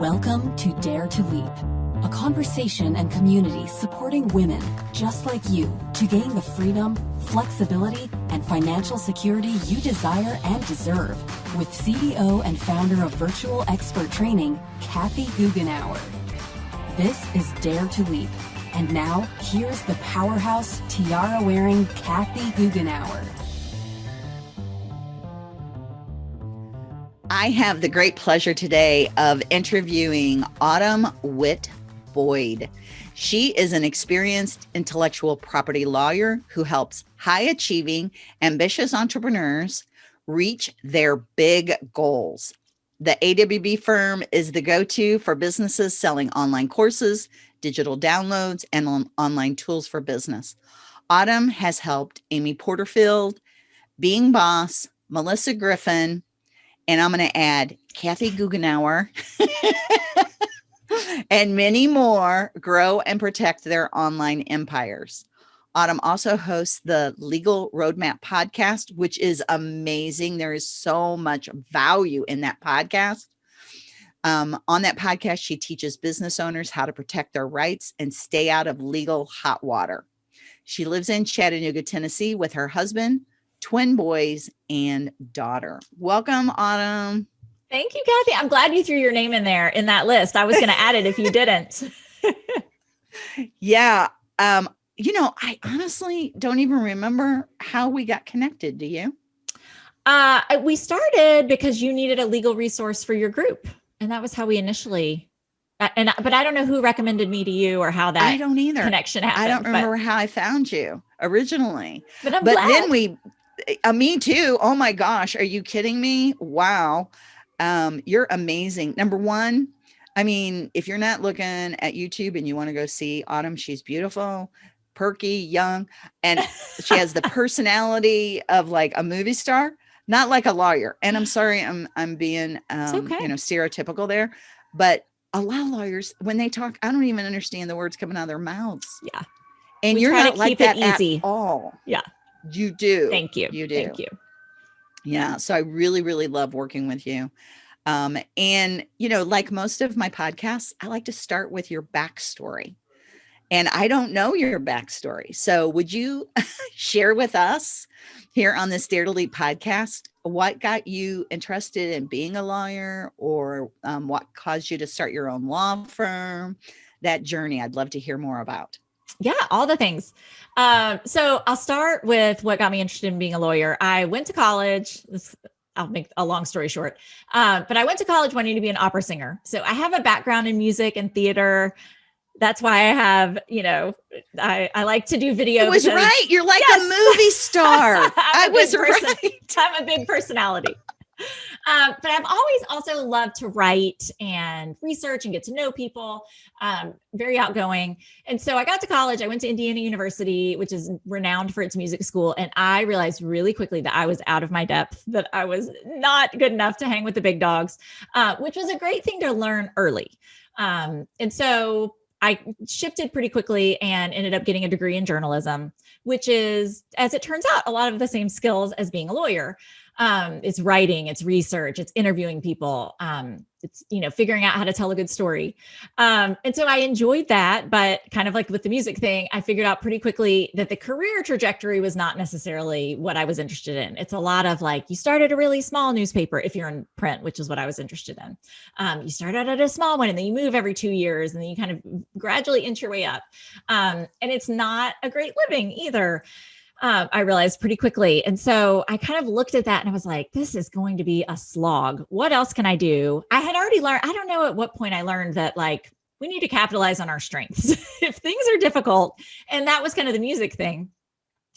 Welcome to Dare to Leap, a conversation and community supporting women just like you to gain the freedom, flexibility, and financial security you desire and deserve with CEO and founder of Virtual Expert Training, Kathy Goughenour. This is Dare to Leap. And now, here's the powerhouse, tiara-wearing Kathy Goughenour. I have the great pleasure today of interviewing Autumn Witt Boyd. She is an experienced intellectual property lawyer who helps high achieving, ambitious entrepreneurs reach their big goals. The AWB firm is the go to for businesses selling online courses, digital downloads, and on online tools for business. Autumn has helped Amy Porterfield, Being Boss, Melissa Griffin, and I'm going to add Kathy Goughenour and many more grow and protect their online empires. Autumn also hosts the Legal Roadmap podcast, which is amazing. There is so much value in that podcast. Um, on that podcast, she teaches business owners how to protect their rights and stay out of legal hot water. She lives in Chattanooga, Tennessee with her husband, twin boys and daughter. Welcome, Autumn. Thank you, Kathy. I'm glad you threw your name in there in that list. I was going to add it if you didn't. yeah. Um, you know, I honestly don't even remember how we got connected. Do you? Uh, we started because you needed a legal resource for your group. And that was how we initially and but I don't know who recommended me to you or how that I don't either connection happened. I don't remember but, how I found you originally. But, I'm but glad. then we uh, me too. Oh my gosh. Are you kidding me? Wow. Um, you're amazing. Number one, I mean, if you're not looking at YouTube and you want to go see Autumn, she's beautiful, perky, young, and she has the personality of like a movie star, not like a lawyer. And I'm sorry, I'm I'm being um, okay. you know, stereotypical there, but a lot of lawyers, when they talk, I don't even understand the words coming out of their mouths. Yeah. And we you're not like that easy. at all. Yeah. You do. Thank you. You do. Thank you. Yeah. So I really, really love working with you. Um, and, you know, like most of my podcasts, I like to start with your backstory. And I don't know your backstory. So would you share with us here on this Dare to Leap podcast what got you interested in being a lawyer or um, what caused you to start your own law firm? That journey I'd love to hear more about. Yeah, all the things. Um, so I'll start with what got me interested in being a lawyer. I went to college. This, I'll make a long story short. Uh, but I went to college wanting to be an opera singer. So I have a background in music and theater. That's why I have, you know, I, I like to do video. It was because, right. You're like yes. a movie star. I was right. I'm a big personality. Um, but I've always also loved to write and research and get to know people. Um, very outgoing. And so I got to college. I went to Indiana University, which is renowned for its music school. And I realized really quickly that I was out of my depth, that I was not good enough to hang with the big dogs, uh, which was a great thing to learn early. Um, and so I shifted pretty quickly and ended up getting a degree in journalism, which is, as it turns out, a lot of the same skills as being a lawyer um, it's writing, it's research, it's interviewing people, um, it's you know figuring out how to tell a good story. Um, and so I enjoyed that, but kind of like with the music thing, I figured out pretty quickly that the career trajectory was not necessarily what I was interested in. It's a lot of like you started a really small newspaper if you're in print, which is what I was interested in. Um, you start out at a small one and then you move every two years and then you kind of gradually inch your way up. Um, and it's not a great living either uh, I realized pretty quickly. And so I kind of looked at that and I was like, this is going to be a slog. What else can I do? I had already learned, I don't know at what point I learned that like we need to capitalize on our strengths. if things are difficult, and that was kind of the music thing.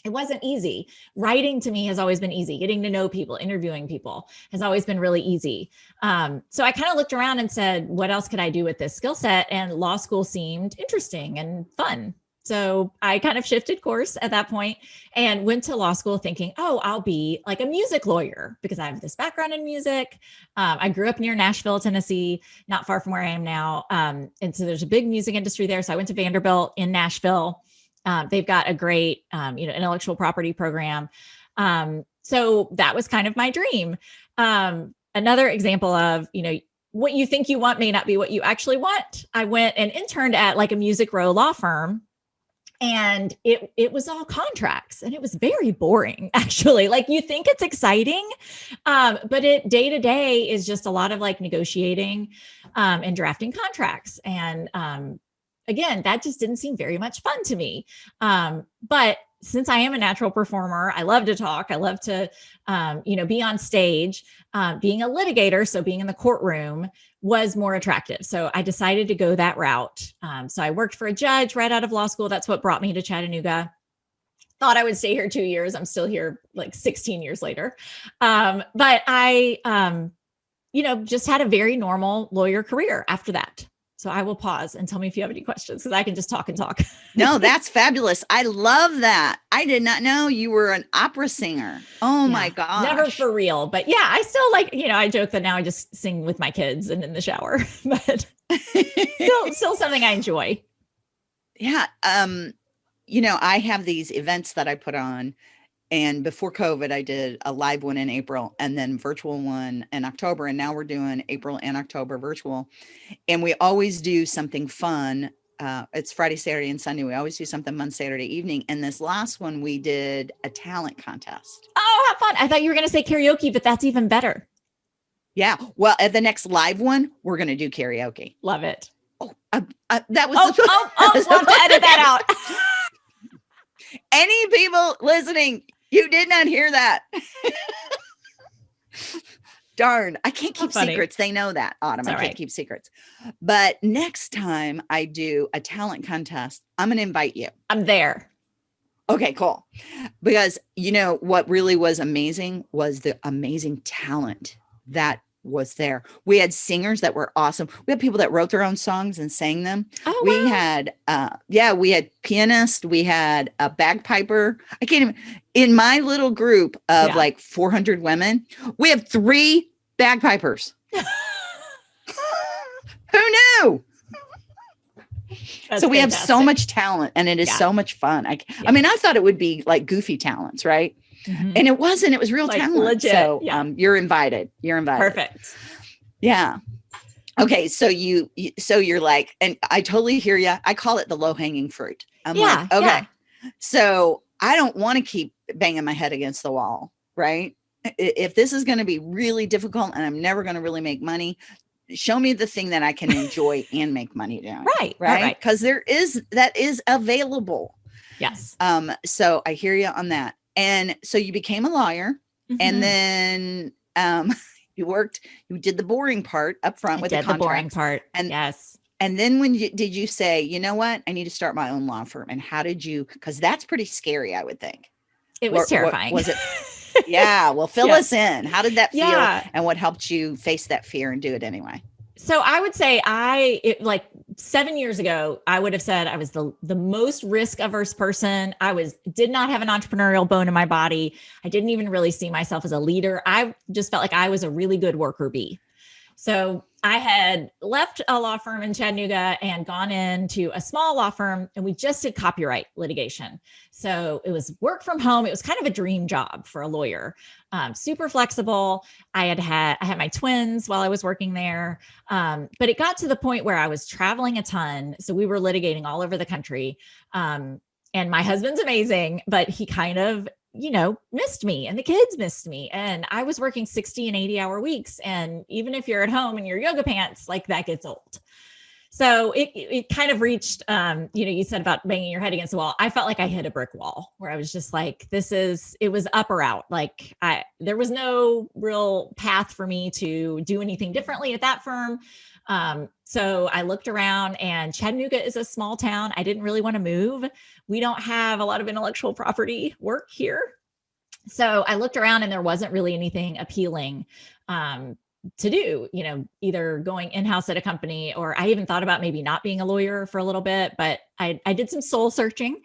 It wasn't easy. Writing to me has always been easy. Getting to know people, interviewing people has always been really easy. Um, so I kind of looked around and said, what else could I do with this skill set? And law school seemed interesting and fun. So I kind of shifted course at that point and went to law school thinking, oh, I'll be like a music lawyer because I have this background in music. Um, I grew up near Nashville, Tennessee, not far from where I am now. Um, and so there's a big music industry there. So I went to Vanderbilt in Nashville. Um, they've got a great, um, you know, intellectual property program. Um, so that was kind of my dream. Um, another example of, you know, what you think you want may not be what you actually want. I went and interned at like a music row law firm and it it was all contracts and it was very boring actually. Like you think it's exciting um, but it day to day is just a lot of like negotiating um, and drafting contracts. And um, again that just didn't seem very much fun to me. Um, but since I am a natural performer, I love to talk. I love to, um, you know, be on stage. Uh, being a litigator, so being in the courtroom, was more attractive. So I decided to go that route. Um, so I worked for a judge right out of law school. That's what brought me to Chattanooga. Thought I would stay here two years. I'm still here like 16 years later. Um, but I, um, you know, just had a very normal lawyer career after that. So I will pause and tell me if you have any questions because I can just talk and talk. no, that's fabulous. I love that. I did not know you were an opera singer. Oh yeah, my god. Never for real, but yeah, I still like, you know, I joke that now I just sing with my kids and in the shower, but still still something I enjoy. Yeah, um you know, I have these events that I put on and before COVID, I did a live one in April and then virtual one in October. And now we're doing April and October virtual. And we always do something fun. Uh, it's Friday, Saturday, and Sunday. We always do something fun Saturday evening. And this last one, we did a talent contest. Oh, how fun. I thought you were going to say karaoke, but that's even better. Yeah. Well, at the next live one, we're going to do karaoke. Love it. Oh, uh, uh, that was. Oh, oh, oh, love to edit that out. Any people listening, you did not hear that. Darn, I can't keep secrets. They know that, Autumn. I can't right. keep secrets. But next time I do a talent contest, I'm going to invite you. I'm there. Okay, cool. Because you know what really was amazing was the amazing talent that was there. We had singers that were awesome. We had people that wrote their own songs and sang them. Oh, we wow. had, uh, yeah, we had pianist. We had a bagpiper. I can't even, in my little group of yeah. like 400 women, we have three bagpipers. Who knew? That's so we fantastic. have so much talent and it is yeah. so much fun. I, yeah. I mean, I thought it would be like goofy talents, right? Mm-hmm. And it wasn't, it was real like talent. Legit. So yeah. um, you're invited. You're invited. Perfect. Yeah. Okay. So you, so you're like, and I totally hear you. I call it the low hanging fruit. I'm yeah, like, okay. Yeah. So I don't want to keep banging my head against the wall. Right. If this is going to be really difficult and I'm never going to really make money, show me the thing that I can enjoy and make money doing. Right. Right. Because right. there is, that is available. Yes. Um, so I hear you on that. And so you became a lawyer mm-hmm. and then um, you worked, you did the boring part up front I with the, the boring part. And yes. And then when you, did you say, you know what, I need to start my own law firm? And how did you, cause that's pretty scary, I would think. It was terrifying. What, was it? yeah. Well, fill yes. us in. How did that feel? Yeah. And what helped you face that fear and do it anyway? So I would say I it, like seven years ago, I would have said I was the the most risk averse person. I was did not have an entrepreneurial bone in my body. I didn't even really see myself as a leader. I just felt like I was a really good worker bee. So I had left a law firm in Chattanooga and gone into a small law firm, and we just did copyright litigation. So it was work from home. It was kind of a dream job for a lawyer. Um, super flexible. I had had I had my twins while I was working there, um, but it got to the point where I was traveling a ton. So we were litigating all over the country. Um, and my husband's amazing, but he kind of you know, missed me and the kids missed me. And I was working 60 and 80 hour weeks. And even if you're at home in your yoga pants, like that gets old. So it, it kind of reached, um, you know, you said about banging your head against the wall. I felt like I hit a brick wall where I was just like, this is, it was up or out. Like I, there was no real path for me to do anything differently at that firm. Um, so I looked around and Chattanooga is a small town. I didn't really want to move. We don't have a lot of intellectual property work here. So I looked around and there wasn't really anything appealing um, to do, you know, either going in-house at a company or I even thought about maybe not being a lawyer for a little bit, but I, I did some soul searching.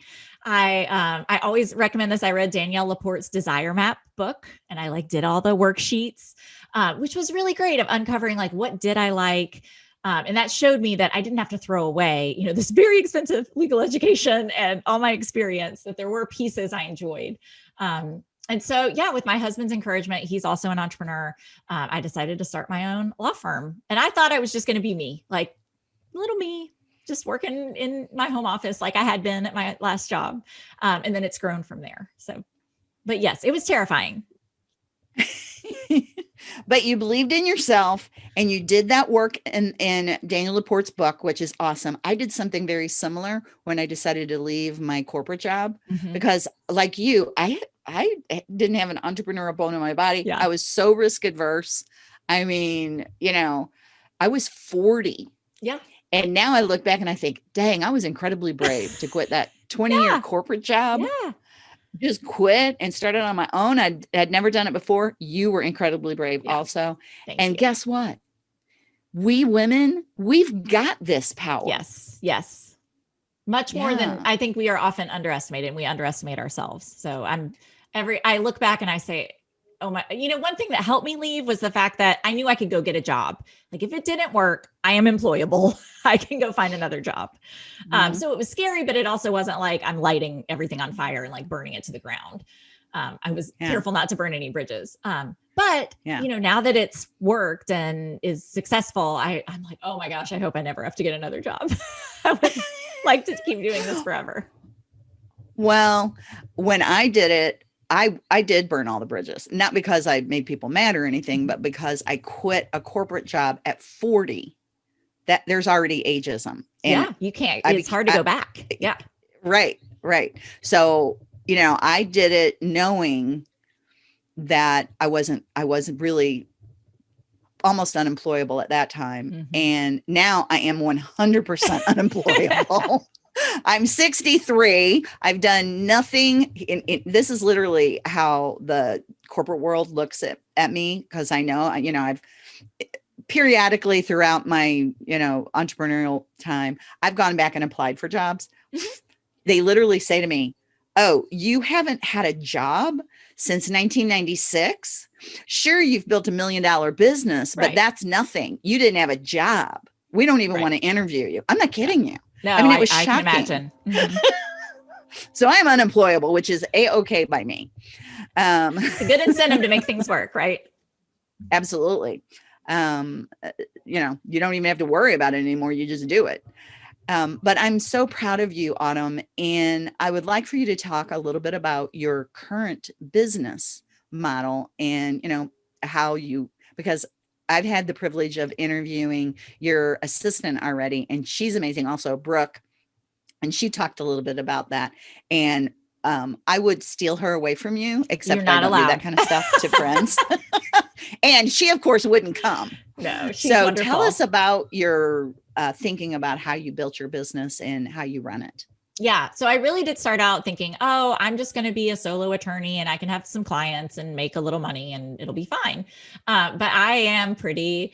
I um, I always recommend this. I read Danielle Laporte's Desire Map book and I like did all the worksheets, uh, which was really great of uncovering like what did I like, um, and that showed me that I didn't have to throw away, you know, this very expensive legal education and all my experience, that there were pieces I enjoyed. Um, and so, yeah, with my husband's encouragement, he's also an entrepreneur. Um, I decided to start my own law firm. And I thought I was just going to be me, like little me, just working in my home office like I had been at my last job. Um, and then it's grown from there. So, but yes, it was terrifying. but you believed in yourself and you did that work in, in Danielle Laporte's book, which is awesome. I did something very similar when I decided to leave my corporate job mm-hmm. because like you, I, I eh, didn't have an entrepreneurial bone in my body. Yeah. I was so risk adverse. I mean, you know, I was 40. Yeah. And now I look back and I think, dang, I was incredibly brave to quit that 20 yeah. year corporate job. Yeah just quit and started on my own. I'd, I'd never done it before. You were incredibly brave yeah. also. Thank and you. guess what? We women, we've got this power. Yes. Yes. Much yeah. more than I think we are often underestimated and we underestimate ourselves. So I'm every, I look back and I say, oh my, you know, one thing that helped me leave was the fact that I knew I could go get a job. Like if it didn't work, I am employable. I can go find another job. Mm-hmm. Um, so it was scary, but it also wasn't like I'm lighting everything on fire and like burning it to the ground. Um, I was yeah. careful not to burn any bridges. Um, but yeah. you know, now that it's worked and is successful, I, I'm like, oh my gosh, I hope I never have to get another job. I would like to keep doing this forever. Well, when I did it, I I did burn all the bridges, not because I made people mad or anything, but because I quit a corporate job at 40. That there's already ageism. And yeah, you can't. I, it's hard to I, go back. Yeah. Right, right. So, you know, I did it knowing that I wasn't I wasn't really almost unemployable at that time. Mm-hmm. And now I am 100% unemployable. I'm 63. I've done nothing. In, in, this is literally how the corporate world looks at, at me because I know, you know, I've periodically throughout my, you know, entrepreneurial time, I've gone back and applied for jobs. Mm-hmm. They literally say to me, Oh, you haven't had a job since 1996? Sure, you've built a million dollar business, but right. that's nothing. You didn't have a job. We don't even right. want to interview you. I'm not kidding you. No, I mean, it was I, shocking. I can imagine. so I'm unemployable, which is a-okay by me. Um, it's a good incentive to make things work, right? Absolutely. Um, you know, you don't even have to worry about it anymore. You just do it. Um, but I'm so proud of you, Autumn. And I would like for you to talk a little bit about your current business model and, you know, how you, because I've had the privilege of interviewing your assistant already, and she's amazing. Also, Brooke, and she talked a little bit about that. And um, I would steal her away from you, except I don't allowed. do that kind of stuff to friends. and she, of course, wouldn't come. No. so wonderful. tell us about your uh, thinking about how you built your business and how you run it yeah. So I really did start out thinking, oh, I'm just going to be a solo attorney and I can have some clients and make a little money and it'll be fine. Uh, but I am pretty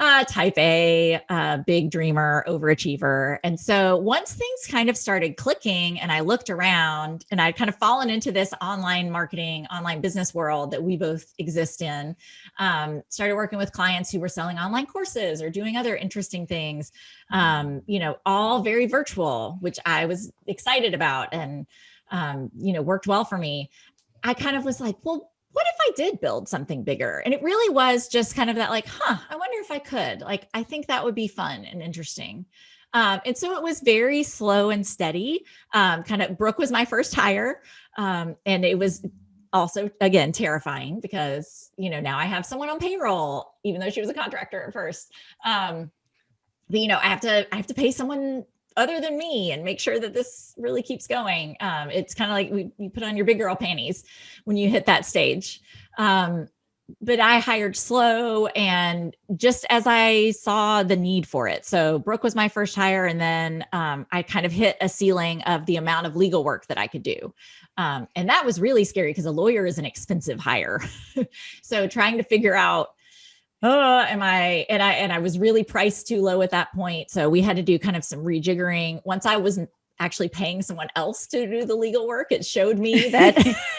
uh, type A, uh, big dreamer, overachiever. And so once things kind of started clicking and I looked around and I'd kind of fallen into this online marketing, online business world that we both exist in, um, started working with clients who were selling online courses or doing other interesting things, um, you know, all very virtual, which I was excited about and, um, you know, worked well for me. I kind of was like, well, what if I did build something bigger? And it really was just kind of that like, huh, I wonder if I could. Like, I think that would be fun and interesting. Um, and so it was very slow and steady. Um, kind of Brooke was my first hire. Um, and it was also, again, terrifying because, you know, now I have someone on payroll, even though she was a contractor at first. Um, but, you know, I have to, I have to pay someone other than me and make sure that this really keeps going. Um, it's kind of like we, you put on your big girl panties when you hit that stage. Um, but I hired slow and just as I saw the need for it. So Brooke was my first hire. And then um, I kind of hit a ceiling of the amount of legal work that I could do. Um, and that was really scary because a lawyer is an expensive hire. so trying to figure out oh am i and i and i was really priced too low at that point so we had to do kind of some rejiggering once i was actually paying someone else to do the legal work it showed me that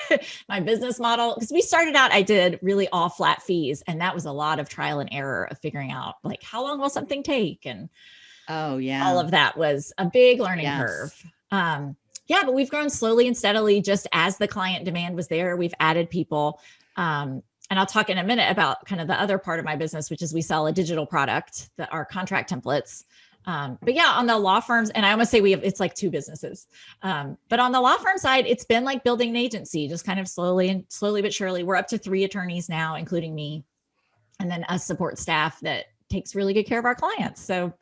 my business model because we started out i did really all flat fees and that was a lot of trial and error of figuring out like how long will something take and oh yeah all of that was a big learning yes. curve um yeah, but we've grown slowly and steadily just as the client demand was there. We've added people. Um, and I'll talk in a minute about kind of the other part of my business, which is we sell a digital product that are contract templates. Um, but yeah, on the law firms, and I almost say we have, it's like two businesses. Um, but on the law firm side, it's been like building an agency, just kind of slowly and slowly but surely. We're up to three attorneys now, including me, and then us support staff that takes really good care of our clients. So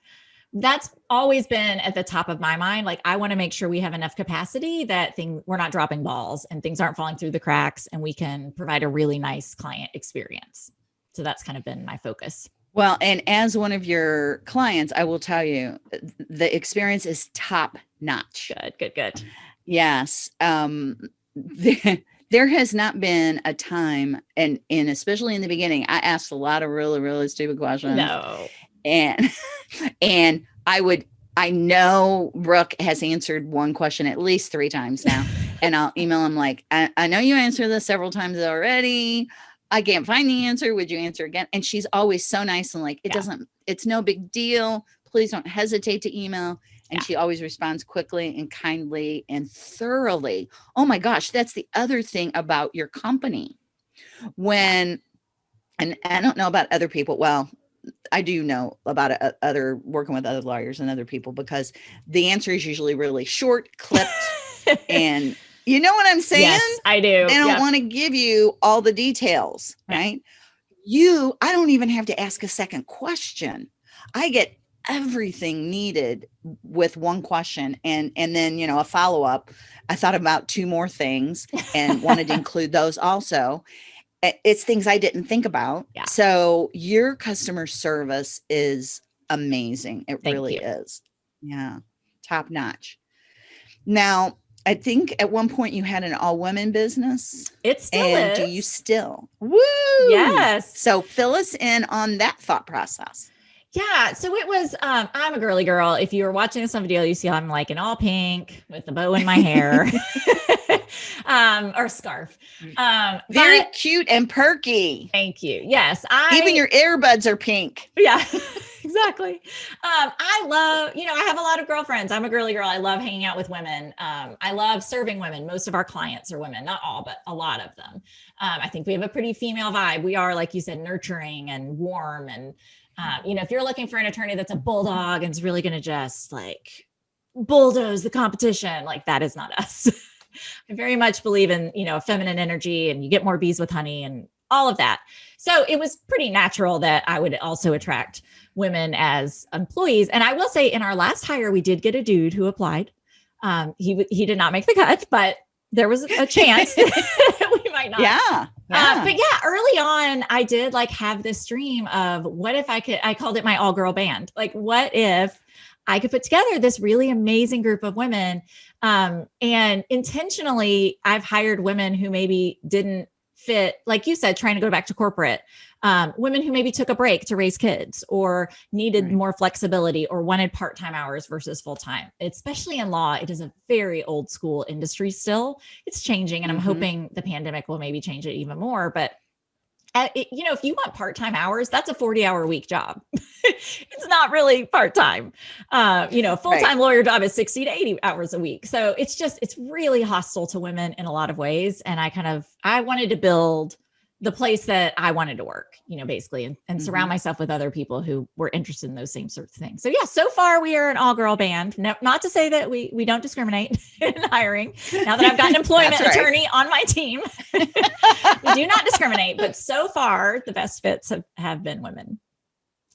that's always been at the top of my mind. Like I want to make sure we have enough capacity that thing we're not dropping balls and things aren't falling through the cracks and we can provide a really nice client experience. So that's kind of been my focus. Well, and as one of your clients, I will tell you the experience is top notch. Good, good, good. Yes. Um, there has not been a time and and especially in the beginning, I asked a lot of really, really stupid questions. No and and I would I know Brooke has answered one question at least three times now. and I'll email him like, I, I know you answered this several times already. I can't find the answer. Would you answer again? And she's always so nice and like, it yeah. doesn't, it's no big deal. Please don't hesitate to email. And yeah. she always responds quickly and kindly and thoroughly. Oh my gosh, that's the other thing about your company. When, and I don't know about other people. Well, I do know about other working with other lawyers and other people because the answer is usually really short, clipped, and you know what I'm saying? Yes, I do. They don't yep. want to give you all the details, right? You, I don't even have to ask a second question. I get everything needed with one question and and then you know a follow-up i thought about two more things and wanted to include those also it's things I didn't think about. Yeah. So your customer service is amazing. It Thank really you. is. Yeah. Top notch. Now, I think at one point you had an all women business. It still and is. do you still? Woo! Yes. So fill us in on that thought process. Yeah. So it was, um, I'm a girly girl. If you were watching this on video, you see I'm like in all pink with the bow in my hair. um, or scarf. Mm. Um, very but, cute and perky. Thank you. Yes. I even your earbuds are pink. Yeah. exactly. Um, I love, you know, I have a lot of girlfriends. I'm a girly girl. I love hanging out with women. Um, I love serving women. Most of our clients are women, not all, but a lot of them. Um, I think we have a pretty female vibe. We are, like you said, nurturing and warm. And, um, you know, if you're looking for an attorney that's a bulldog and is really going to just like bulldoze the competition, like that is not us. I very much believe in, you know, feminine energy and you get more bees with honey and all of that. So it was pretty natural that I would also attract women as employees. And I will say in our last hire, we did get a dude who applied. Um, he, he did not make the cut, but there was a chance we might not. Yeah. Yeah. Uh, but yeah, early on, I did like have this dream of what if I could, I called it my all girl band. Like, what if I could put together this really amazing group of women. Um, and intentionally, I've hired women who maybe didn't fit, like you said, trying to go back to corporate, um, women who maybe took a break to raise kids or needed right. more flexibility or wanted part time hours versus full time. Especially in law, it is a very old school industry still. It's changing, and mm -hmm. I'm mm-hmm. hoping the pandemic will maybe change it even more. But it, you know, if you want part-time hours, that's a 40 hour week job. it's not really part-time. Uh, you know, full-time right. lawyer job is 60 to 80 hours a week. So it's just, it's really hostile to women in a lot of ways. And I kind of, I wanted to build the place that I wanted to work, you know, basically, and, and mm -hmm. surround mm-hmm. myself with other people who were interested in those same sorts of things. So yeah, so far we are an all girl band. No, not to say that we we don't discriminate in hiring. Now that I've got an employment right. attorney on my team, we do not discriminate. But so far, the best fits have, have been women.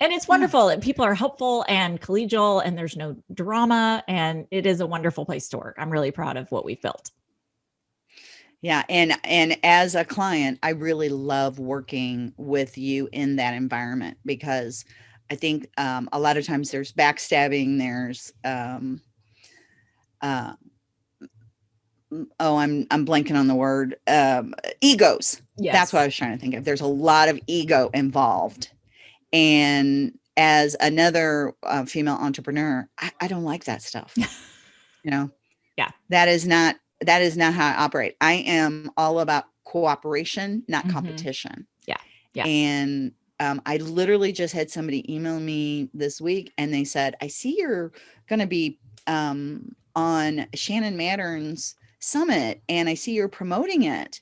And it's wonderful. And people are helpful and collegial, and there's no drama. And it is a wonderful place to work. I'm really proud of what we've built. Yeah, and and as a client, I really love working with you in that environment because I think um, a lot of times there's backstabbing, there's um, uh, oh, I'm I'm blanking on the word um, egos. Yes. That's what I was trying to think of. There's a lot of ego involved, and as another uh, female entrepreneur, I, I don't like that stuff. you know, yeah, that is not that is not how I operate. I am all about cooperation, not mm -hmm. competition. Yeah. Yeah. And um, I literally just had somebody email me this week and they said, I see you're going to be um, on Shannon Mattern's summit and I see you're promoting it.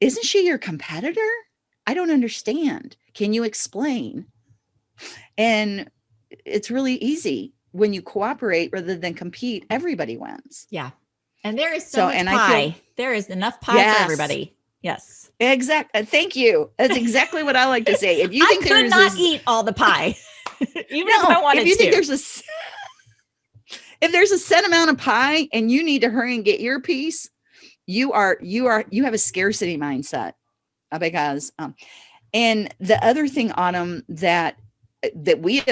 Isn't she your competitor? I don't understand. Can you explain? And it's really easy when you cooperate rather than compete, everybody wins. Yeah. And there is so, so much and pie. I feel, there is enough pie yes. for everybody. Yes. Exactly. Uh, thank you. That's exactly what I like to say. If you think I could not eat all the pie, even no, if I wanted if you to. think there's a if there's a set amount of pie and you need to hurry and get your piece, you are you are you have a scarcity mindset uh, because um, and the other thing autumn that uh, that we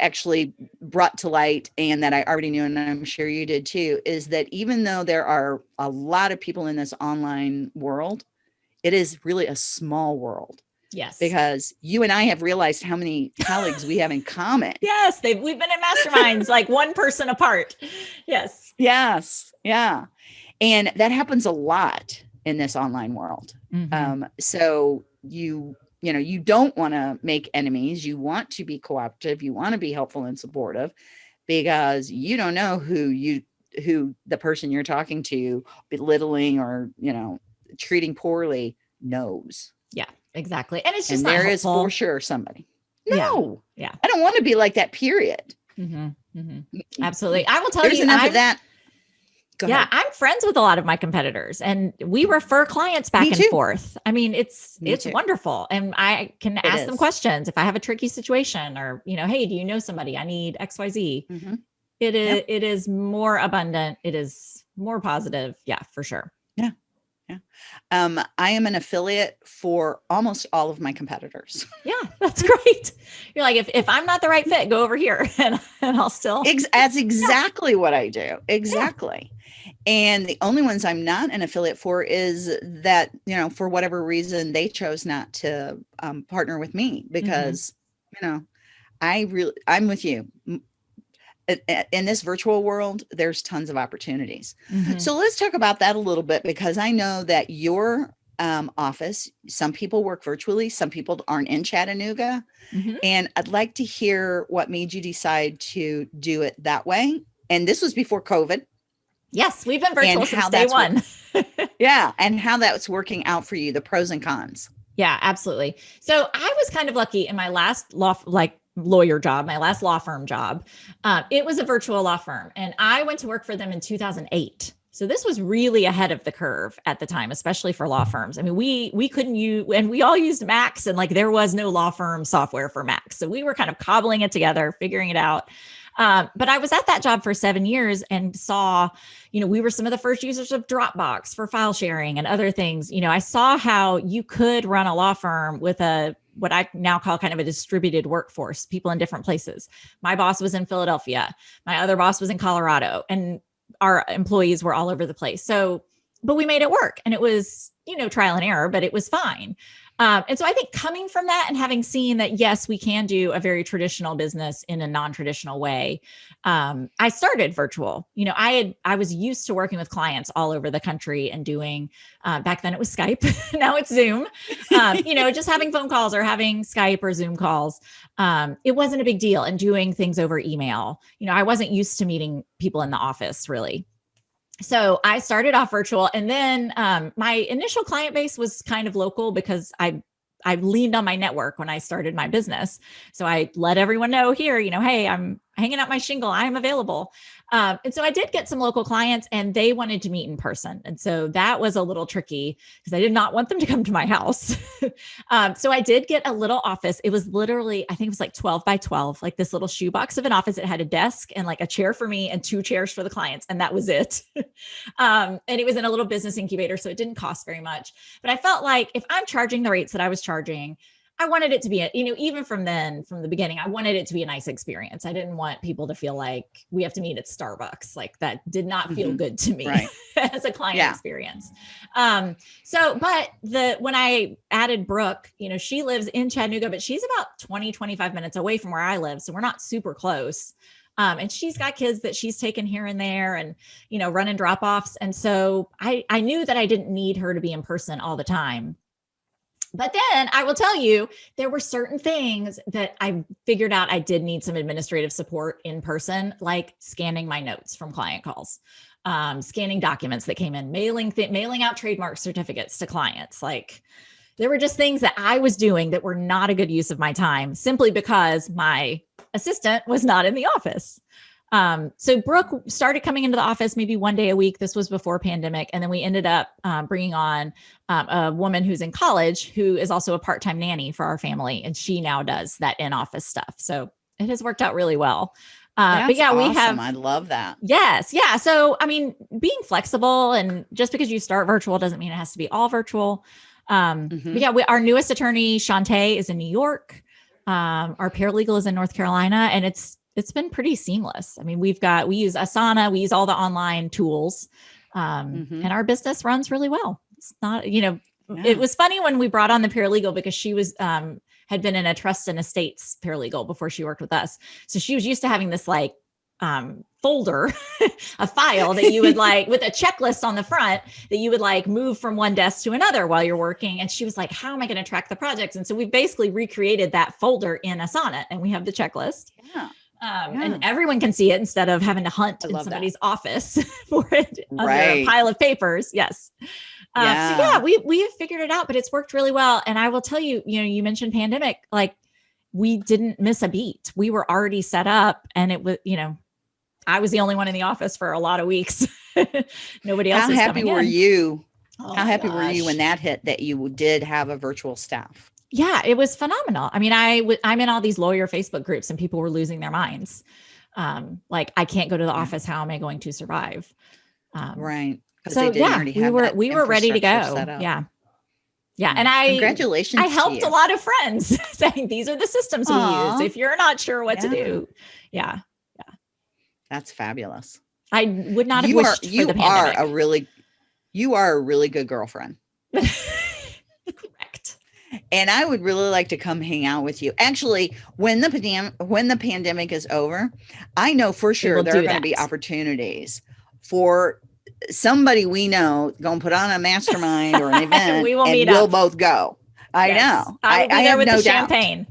actually brought to light and that I already knew and I'm sure you did too is that even though there are a lot of people in this online world it is really a small world. Yes. Because you and I have realized how many colleagues we have in common. Yes, they've we've been in masterminds like one person apart. Yes. Yes. Yeah. And that happens a lot in this online world. Mm-hmm. Um, so you you know you don't want to make enemies you want to be cooperative you want to be helpful and supportive because you don't know who you who the person you're talking to belittling or you know treating poorly knows. Yeah, exactly. And it's just and there is for sure somebody. No, yeah, yeah. I don't want to be like that. Period. Mm-hmm, mm-hmm. Absolutely. I will tell There's you enough I'm, of that. Go yeah, ahead. I'm friends with a lot of my competitors and we refer clients back and forth. I mean, it's Me it's too. wonderful. And I can it ask is. them questions if I have a tricky situation or, you know, hey, do you know somebody? I need XYZ. Mm-hmm. It is yep. it is more abundant. It is more positive. Yeah, for sure. Yeah. Um, I am an affiliate for almost all of my competitors. Yeah, that's great. You're like, if, if I'm not the right fit, go over here and, and I'll still. Ex- that's exactly yeah. what I do. Exactly. Yeah. And the only ones I'm not an affiliate for is that, you know, for whatever reason, they chose not to um, partner with me mm-hmm. because, mm-hmm. you know, I really, I'm with you in this virtual world, there's tons of opportunities. Mm-hmm. So let's talk about that a little bit because I know that your um, office, some people work virtually, some people aren't in Chattanooga. Mm-hmm. And I'd like to hear what made you decide to do it that way. And this was before COVID. Yes, we've been virtual since day one. yeah. And how that's working out for you, the pros and cons. Yeah, absolutely. So I was kind of lucky in my last law, like lawyer job, my last law firm job. Uh, it was a virtual law firm, and I went to work for them in 2008. So this was really ahead of the curve at the time, especially for law firms. I mean, we we couldn't use and we all used Macs, and like there was no law firm software for Macs, so we were kind of cobbling it together, figuring it out. Um, but I was at that job for seven years and saw, you know, we were some of the first users of Dropbox for file sharing and other things. You know, I saw how you could run a law firm with a what I now call kind of a distributed workforce, people in different places. My boss was in Philadelphia, my other boss was in Colorado, and our employees were all over the place. So, but we made it work and it was, you know, trial and error, but it was fine. Um, and so I think coming from that and having seen that, yes, we can do a very traditional business in a non-traditional way. Um, I started virtual, you know, I had, I was used to working with clients all over the country and doing, uh, back then it was Skype, now it's Zoom, um, you know, just having phone calls or having Skype or Zoom calls. Um, it wasn't a big deal and doing things over email. You know, I wasn't used to meeting people in the office really so I started off virtual and then um, my initial client base was kind of local because I I leaned on my network when I started my business. So I let everyone know here, you know, hey, I'm hanging out my shingle. I'm available. Um, and so I did get some local clients and they wanted to meet in person. And so that was a little tricky because I did not want them to come to my house. um, so I did get a little office. It was literally, I think it was like 12 by 12, like this little shoebox of an office. It had a desk and like a chair for me and two chairs for the clients. And that was it. um, and it was in a little business incubator. So it didn't cost very much. But I felt like if I'm charging the rates that I was charging, I wanted it to be, a, you know, even from then, from the beginning, I wanted it to be a nice experience. I didn't want people to feel like we have to meet at Starbucks. Like that did not feel mm-hmm. good to me right. as a client yeah. experience. Um, so, but the, when I added Brooke, you know, she lives in Chattanooga, but she's about 20, 25 minutes away from where I live. So we're not super close. Um, and she's got kids that she's taken here and there and you know running drop offs and so i i knew that i didn't need her to be in person all the time but then I will tell you, there were certain things that I figured out I did need some administrative support in person, like scanning my notes from client calls, um, scanning documents that came in, mailing mailing out trademark certificates to clients. Like there were just things that I was doing that were not a good use of my time, simply because my assistant was not in the office. Um, so Brooke started coming into the office maybe one day a week. This was before pandemic. And then we ended up um, bringing on um, a woman who's in college who is also a part-time nanny for our family. And she now does that in-office stuff. So it has worked out really well. Uh, but yeah, awesome. we have. I love that. Yes. Yeah. So, I mean, being flexible and just because you start virtual doesn't mean it has to be all virtual. Um, mm-hmm. But yeah, we, our newest attorney, Shantae, is in New York. Um, our paralegal is in North Carolina, and it's it's been pretty seamless. I mean, we've got we use Asana, we use all the online tools, um, mm-hmm. and our business runs really well. It's not, you know, yeah. it was funny when we brought on the paralegal because she was um, had been in a trust and estates paralegal before she worked with us, so she was used to having this like um, folder, a file that you would like with a checklist on the front that you would like move from one desk to another while you're working. And she was like, How am I going to track the projects? And so we basically recreated that folder in Asana and we have the checklist. Yeah. Um, yeah. and everyone can see it instead of having to hunt in somebody's that. office for it right. a pile of papers. Yes. Uh, yeah. So yeah, we we have figured it out, but it's worked really well. And I will tell you, you know, you mentioned pandemic, like we didn't miss a beat. We were already set up, and it was, you know, I was the only one in the office for a lot of weeks. Nobody else. How happy were in. you? Oh How happy gosh. were you when that hit that you did have a virtual staff? Yeah, it was phenomenal. I mean, I w- I'm in all these lawyer Facebook groups and people were losing their minds. Um, like I can't go to the office. How am I going to survive? Um, right. So yeah, we were we were ready to go. Yeah. Yeah. And I congratulations. I helped a lot of friends saying these are the systems Aww. we use if you're not sure what yeah. to do. Yeah. Yeah. That's fabulous. I would not have you wished are, you are a really you are a really good girlfriend. and I would really like to come hang out with you. Actually, when the pandem- when the pandemic is over, I know for sure there are going to be opportunities for somebody we know going to put on a mastermind or an event. we will and meet we'll up. both go. I yes. know. I I, there I with no the champagne.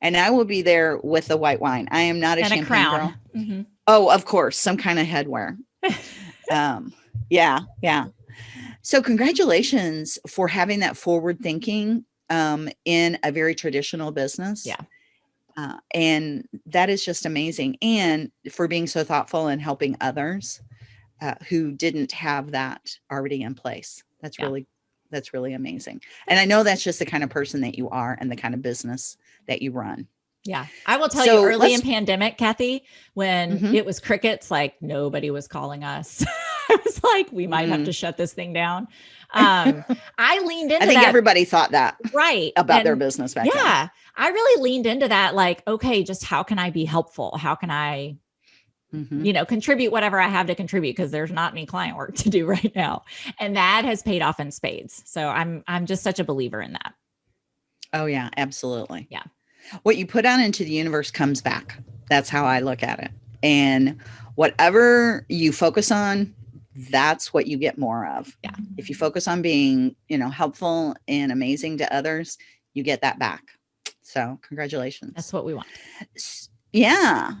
and I will be there with the white wine. I am not a and champagne a crown. girl. Mm-hmm. Oh, of course, some kind of headwear. um, yeah, yeah. So, congratulations for having that forward thinking um, in a very traditional business. Yeah. Uh, and that is just amazing. And for being so thoughtful and helping others uh, who didn't have that already in place. That's yeah. really, that's really amazing. And I know that's just the kind of person that you are and the kind of business that you run. Yeah. I will tell so you early in pandemic, Kathy, when mm-hmm. it was crickets, like nobody was calling us. I was like, we might mm. have to shut this thing down. Um, I leaned into I think that. everybody thought that. Right. About and their business back Yeah. Then. I really leaned into that. Like, okay, just how can I be helpful? How can I, mm-hmm. you know, contribute whatever I have to contribute? Because there's not any client work to do right now. And that has paid off in spades. So I'm, I'm just such a believer in that. Oh yeah, absolutely. Yeah. What you put out into the universe comes back. That's how I look at it. And whatever you focus on, that's what you get more of. Yeah. If you focus on being, you know, helpful and amazing to others, you get that back. So, congratulations. That's what we want. Yeah.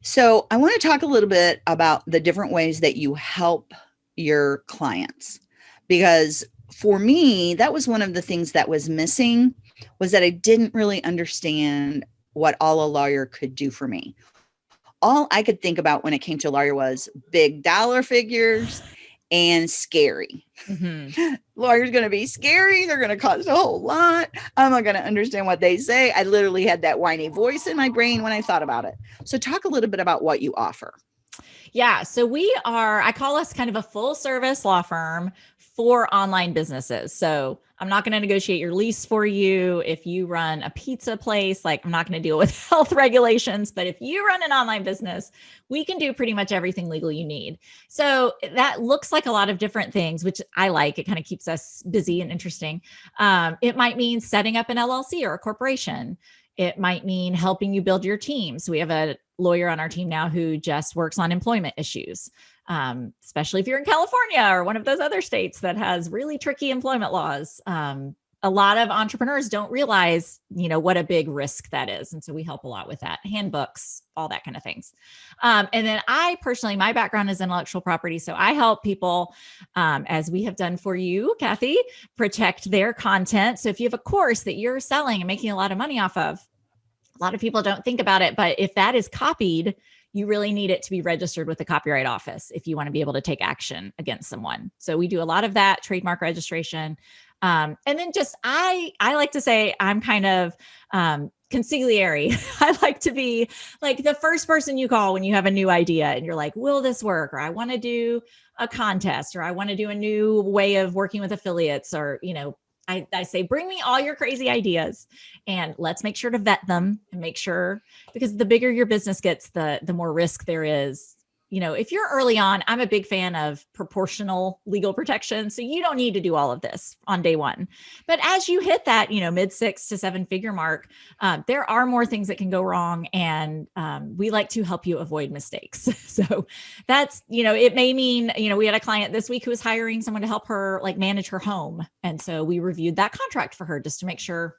So, I want to talk a little bit about the different ways that you help your clients because for me, that was one of the things that was missing was that I didn't really understand what all a lawyer could do for me all I could think about when it came to lawyer was big dollar figures and scary. Mm-hmm. Lawyer's going to be scary. They're going to cost a whole lot. I'm not going to understand what they say. I literally had that whiny voice in my brain when I thought about it. So, talk a little bit about what you offer. Yeah. So, we are, I call us kind of a full service law firm for online businesses. So, I'm not going to negotiate your lease for you. If you run a pizza place, like I'm not going to deal with health regulations, but if you run an online business, we can do pretty much everything legal you need. So that looks like a lot of different things, which I like. It kind of keeps us busy and interesting. Um, it might mean setting up an LLC or a corporation. It might mean helping you build your team. So we have a lawyer on our team now who just works on employment issues, um, especially if you're in California or one of those other states that has really tricky employment laws. Um, a lot of entrepreneurs don't realize, you know, what a big risk that is. And so we help a lot with that handbooks, all that kind of things. Um, and then I personally, my background is intellectual property. So I help people, um, as we have done for you, Kathy, protect their content. So if you have a course that you're selling and making a lot of money off of, a lot of people don't think about it, but if that is copied, you really need it to be registered with the copyright office if you want to be able to take action against someone. So we do a lot of that trademark registration. Um, and then just I I like to say I'm kind of um, consigliere. I like to be like the first person you call when you have a new idea and you're like, will this work? Or I want to do a contest or I want to do a new way of working with affiliates or, you know, I, I say, bring me all your crazy ideas and let's make sure to vet them and make sure because the bigger your business gets, the, the more risk there is you know, if you're early on, I'm a big fan of proportional legal protection. So you don't need to do all of this on day one. But as you hit that, you know, mid six to seven figure mark, uh, there are more things that can go wrong. And um, we like to help you avoid mistakes. so that's, you know, it may mean, you know, we had a client this week who was hiring someone to help her like manage her home. And so we reviewed that contract for her just to make sure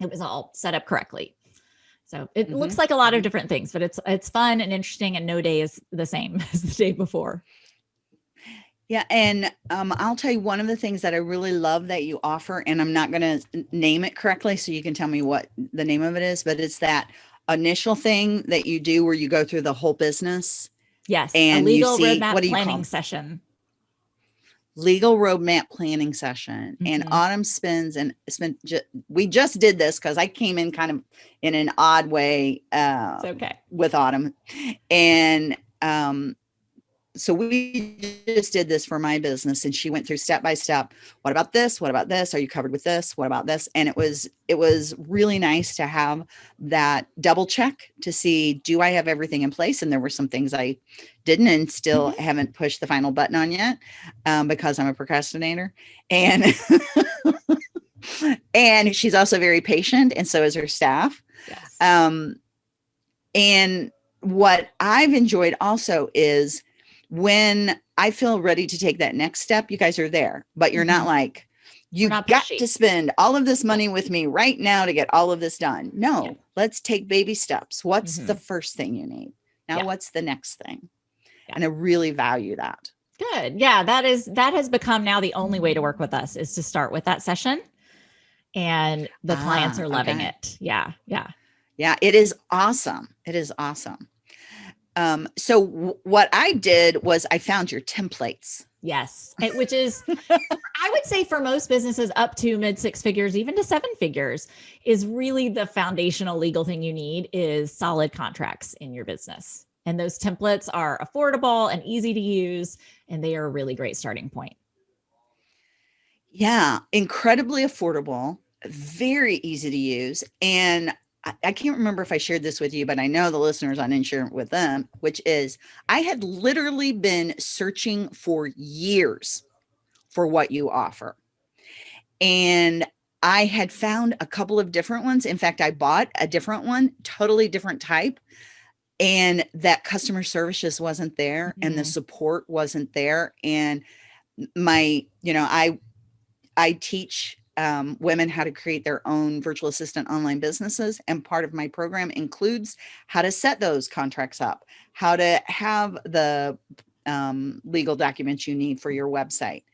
it was all set up correctly. So it mm -hmm. looks like a lot of mm-hmm. different things, but it's it's fun and interesting and no day is the same as the day before. Yeah, and um, I'll tell you one of the things that I really love that you offer, and I'm not going to name it correctly, so you can tell me what the name of it is, but it's that initial thing that you do where you go through the whole business. Yes, and a legal roadmap what do you planning session legal roadmap planning session mm -hmm. and mm-hmm. autumn spends and spent ju we just did this because i came in kind of in an odd way uh okay with autumn and um so we just did this for my business and she went through step by step what about this? What about this? Are you covered with this? What about this? And it was it was really nice to have that double check to see do i have everything in place? And there were some things i didn't and still mm-hmm. haven't pushed the final button on yet um, because i'm a procrastinator. And and she's also very patient and so is her staff. Yes. um and what i've enjoyed also is when I feel ready to take that next step, you guys are there, but you're mm -hmm. not mm-hmm. like, you've not got to spend all of this money with me right now to get all of this done. No, yeah. let's take baby steps. What's mm -hmm. the mm-hmm. first thing you need? Now, yeah. what's the next thing? Yeah. And I really value that. Good. Yeah, that is that has become now the only way to work with us is to start with that session. And the ah, clients are loving okay. it. Yeah. Yeah. Yeah, it is awesome. It is awesome. Um, so what I did was I found your templates. Yes, it, which is, I would say for most businesses up to mid six figures, even to seven figures, is really the foundational legal thing you need is solid contracts in your business. And those templates are affordable and easy to use, and they are a really great starting point. Yeah, incredibly affordable, very easy to use. And I can't remember if I shared this with you, but I know the listeners on Insurance with them, which is I had literally been searching for years for what you offer. And I had found a couple of different ones. In fact, I bought a different one, totally different type. And that customer service just wasn't there mm -hmm. and the mm-hmm. support wasn't there. And my, you know, I I teach um, women how to create their own virtual assistant online businesses. And part of my program includes how to set those contracts up, how to have the um, legal documents you need for your website.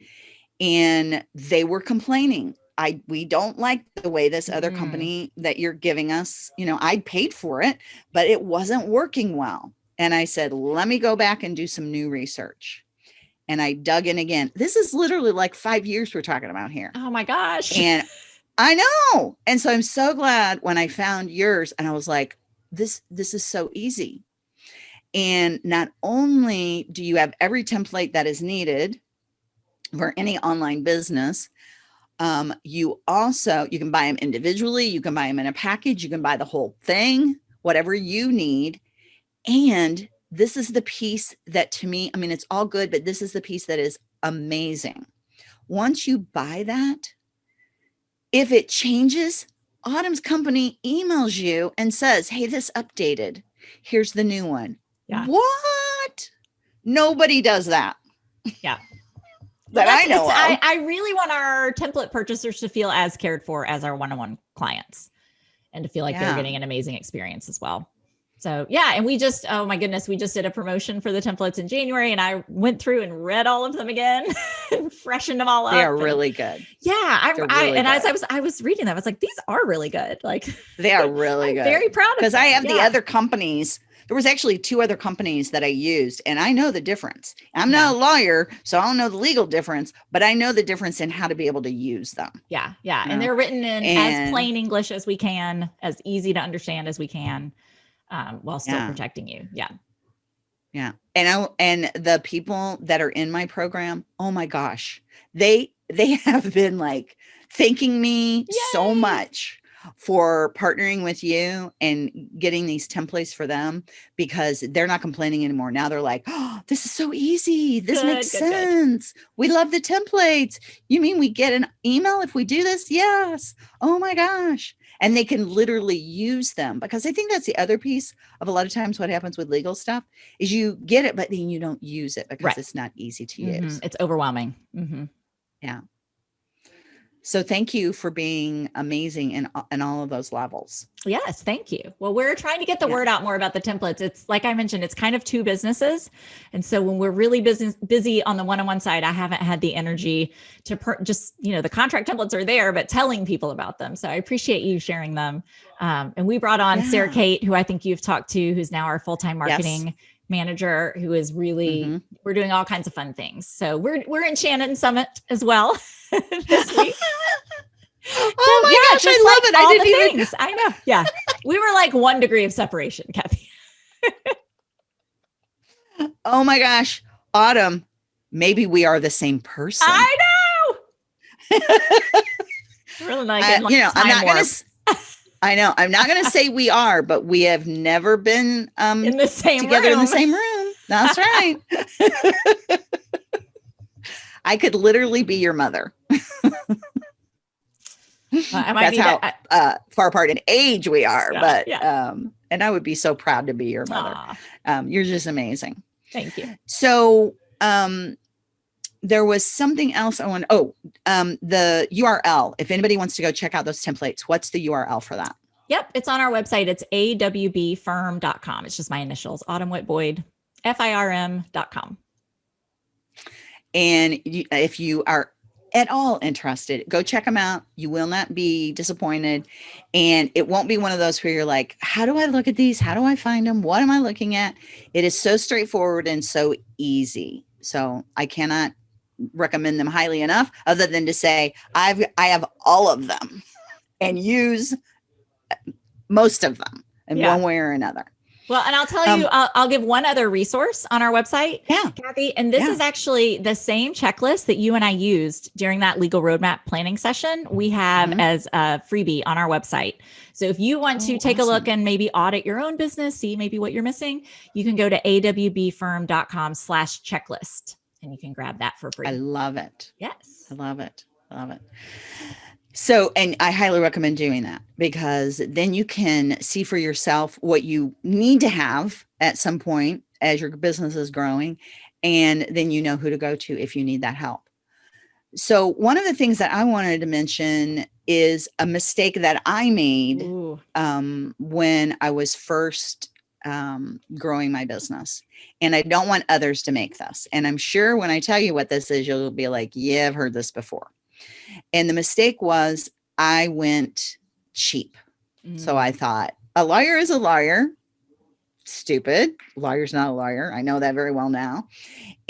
And they were complaining. I we don't like the way this other mm. company that you're giving us, you know, I paid for it, but it wasn't working well. And I said, let me go back and do some new research and I dug in again. This is literally like five years we're talking about here. Oh my gosh. And I know. And so I'm so glad when I found yours and I was like, this, this is so easy. And not only do you have every template that is needed for any online business, um, you also, you can buy them individually, you can buy them in a package, you can buy the whole thing, whatever you need. And this is the piece that to me, I mean, it's all good, but this is the piece that is amazing. Once you buy that, if it changes, Autumn's company emails you and says, hey, this updated. Here's the new one. Yeah. What? Nobody does that. Yeah. that Well, I know. I, I really want our template purchasers to feel as cared for as our one-on-one clients and to feel like Yeah. they're getting an amazing experience as well. So yeah, and we just, oh my goodness, we just did a promotion for the templates in January and I went through and read all of them again and freshened them all up. they are really good. yeah. I, they're I really and as. I was, I was reading them, I was like, these are really good. Like They are really I'm good. very proud of because I have the other companies. There was actually two other companies that I used, and I know the difference. I'm not a lawyer, so I don't know the legal difference, but I know the difference in how to be able to use them. Yeah, yeah. Yeah. And they're written in as plain English as we can, as easy to understand as we can, um, while still Yeah. protecting you. Yeah. Yeah. And I and the people that are in my program, oh my gosh, they they have been like thanking me so much for partnering with you and getting these templates for them because they're not complaining anymore. Now they're like, oh, this is so easy. This Good, makes good, good. sense. We love the templates. You mean we get an email if we do this? Yes. Oh my gosh. And they can literally use them because I think that's the other piece of a lot of times what happens with legal stuff is you get it, but then you don't use it because Right. it's not easy to Mhm. use. It's overwhelming. Mhm. So thank you for being amazing in, in all of those levels. Yes, thank you. Well, we're trying to get the Yeah. word out more about the templates. It's like I mentioned, it's kind of two businesses. And so when we're really busy busy on the one-on-one side, I haven't had the energy to per- just, you know, the contract templates are there, but telling people about them. So I appreciate you sharing them. Um, and we brought on Sarah Kate, who I think you've talked to, who's now our full-time Yes. Manager, who is really Mhm. we're doing all kinds of fun things. So we're we're in Shannon Summit as well this week. Oh my Yeah, gosh, I love like it. I all didn't the even. things. I know. Yeah. We were like one degree of separation, Kathy. Oh my gosh, Autumn, maybe we are the same person. I know. really nice. It. you know, I'm not gonna. I know I'm not gonna say we are, but we have never been um in the same together in the same room. That's right. I could literally be your mother. I might That's be how that- uh, far apart in age we are, Yeah, but yeah. um, and I would be so proud to be your mother. Um, you're just amazing. thank you. So um there was something else I want. Oh, um, the URL. If anybody wants to go check out those templates, what's the URL for that? Yep, it's on our website. It's awbfirm.com. It's just my initials, Autumn Witt Boyd, F-I-R-M.com. And you, if you are at all interested, go check them out. You will not be disappointed. And it won't be one of those where you're like, how do I look at these? How do I find them? What am I looking at? It is so straightforward and so easy. So I cannot recommend them highly enough other than to say I've I have all of them and use most of them in Yeah. one way or another. Well, and I'll tell Um, you, I'll, I'll give one other resource on our website. Yeah. Kathy, and this Yeah. is actually the same checklist that you and I used during that legal roadmap planning session. We have Mhm. as a freebie on our website. So if you want to Oh, take a look and maybe audit your own business, see maybe what you're missing, you can go to awbfirm.com slash checklist and you can grab that for free. I love it. yes. I love it. I love it. So, and I highly recommend doing that because then you can see for yourself what you need to have at some point as your business is growing. And then you know who to go to if you need that help. So, one of the things that I wanted to mention is a mistake that I made um, when I was first um, growing my business. And I don't want others to make this. And I'm sure when I tell you what this is, you'll be like, yeah, I've heard this before. And the mistake was I went cheap. So Mm. I thought a lawyer is a lawyer. Stupid. Lawyer's not a lawyer. I know that very well now.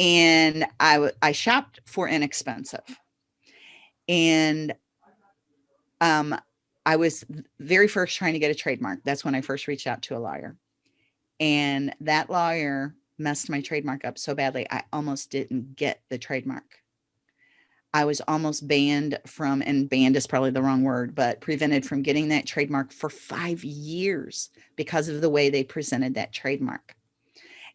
And I, I shopped for inexpensive. And um I was very first trying to get a trademark. That's when I first reached out to a lawyer. And that lawyer messed my trademark up so badly I almost didn't get the trademark. I was almost banned from, and banned is probably the wrong word, but prevented from getting that trademark for five years because of the way they presented that trademark.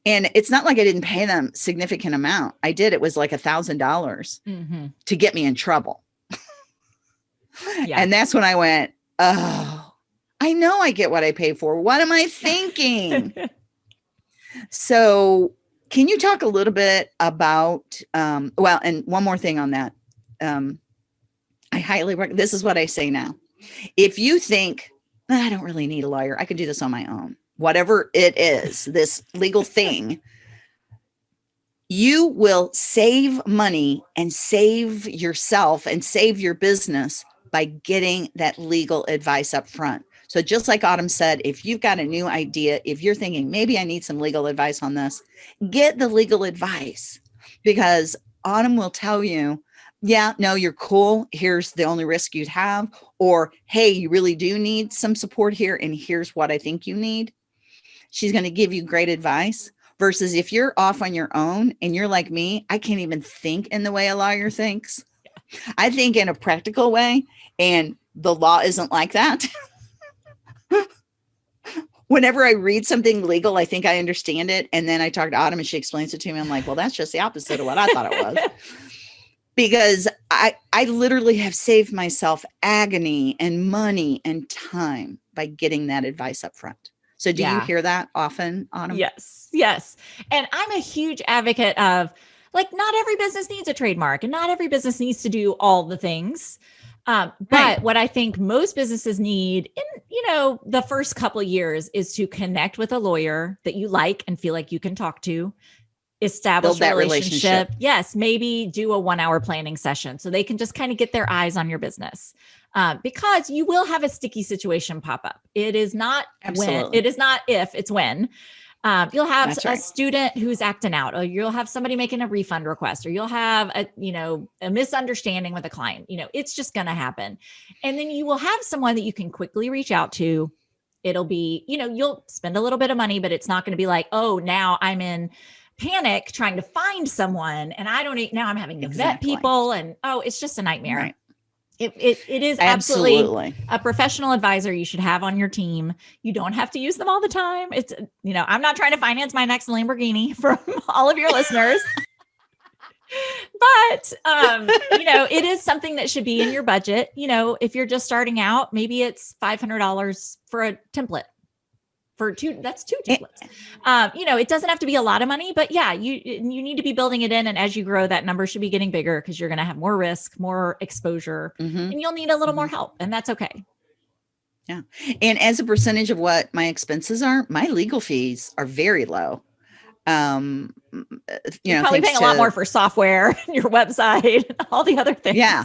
And it's not like I didn't pay them significant amount. I did. It was like a thousand dollars Mhm. to get me in trouble. Yeah. And that's when I went, oh, I know I get what I pay for. What am I thinking? so, can you talk a little bit about, um, well, and one more thing on that. Um, I highly recommend, this is what I say now. If you think, I don't really need a lawyer, I can do this on my own, whatever it is, this legal thing, you will save money and save yourself and save your business by getting that legal advice up front. So just like Autumn said, if you've got a new idea, if you're thinking maybe I need some legal advice on this, get the legal advice because Autumn will tell you, yeah, no, you're cool. Here's the only risk you'd have. Or, hey, you really do need some support here. And here's what I think you need. She's going to give you great advice versus if you're off on your own and you're like me, I can't even think in the way a lawyer thinks. I think in a practical way, and the law isn't like that. Whenever I read something legal, I think I understand it. And then I talk to Autumn and she explains it to me. I'm like, well, that's just the opposite of what I thought it was. because I, I literally have saved myself agony and money and time by getting that advice up front. So do yeah. you hear that often, Autumn? Yes, yes. And I'm a huge advocate of like not every business needs a trademark and not every business needs to do all the things. Um, but right. what I think most businesses need in, you know, the first couple years is to connect with a lawyer that you like and feel like you can talk to, establish that relationship. relationship. Yes, maybe do a one hour planning session so they can just kind of get their eyes on your business. Uh, because you will have a sticky situation pop up. It is not Absolutely. when, it is not if, it's when. Um, you'll have That's a right. student who's acting out, or you'll have somebody making a refund request, or you'll have a, you know, a misunderstanding with a client. You know, it's just going to happen. And then you will have someone that you can quickly reach out to. It'll be, you know, you'll spend a little bit of money, but it's not going to be like, oh, now I'm in panic trying to find someone and I don't now I'm having to exactly. vet people and oh, it's just a nightmare. Right. It, it, it is absolutely, absolutely, a professional advisor you should have on your team. You don't have to use them all the time. It's, you know, I'm not trying to finance my next Lamborghini from all of your listeners. but um, you know, it is something that should be in your budget. You know, if you're just starting out, maybe it's $500 for a template for two that's two eh, templates um, you know it doesn't have to be a lot of money but yeah you you need to be building it in and as you grow that number should be getting bigger because you're going to have more risk more exposure mm-hmm. and you'll need a little mm-hmm. more help and that's okay yeah and as a percentage of what my expenses are my legal fees are very low um you know probably paying to, a lot more for software your website all the other things yeah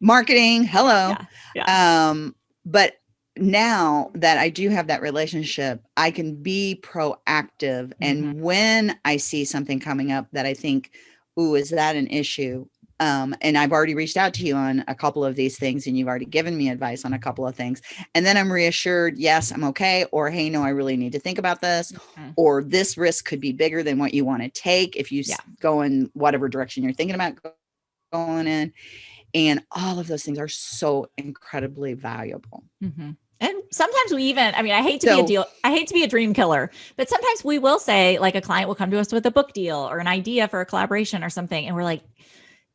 marketing hello yeah, yeah. um but now that I do have that relationship, I can be proactive. And mm-hmm. when I see something coming up that I think, ooh, is that an issue? Um, and I've already reached out to you on a couple of these things and you've already given me advice on a couple of things. And then I'm reassured, yes, I'm okay. Or, hey, no, I really need to think about this. Mm-hmm. Or this risk could be bigger than what you want to take if you yeah. go in whatever direction you're thinking about going in. And all of those things are so incredibly valuable. Mm-hmm. And sometimes we even, I mean, I hate to so, be a deal, I hate to be a dream killer, but sometimes we will say, like, a client will come to us with a book deal or an idea for a collaboration or something. And we're like,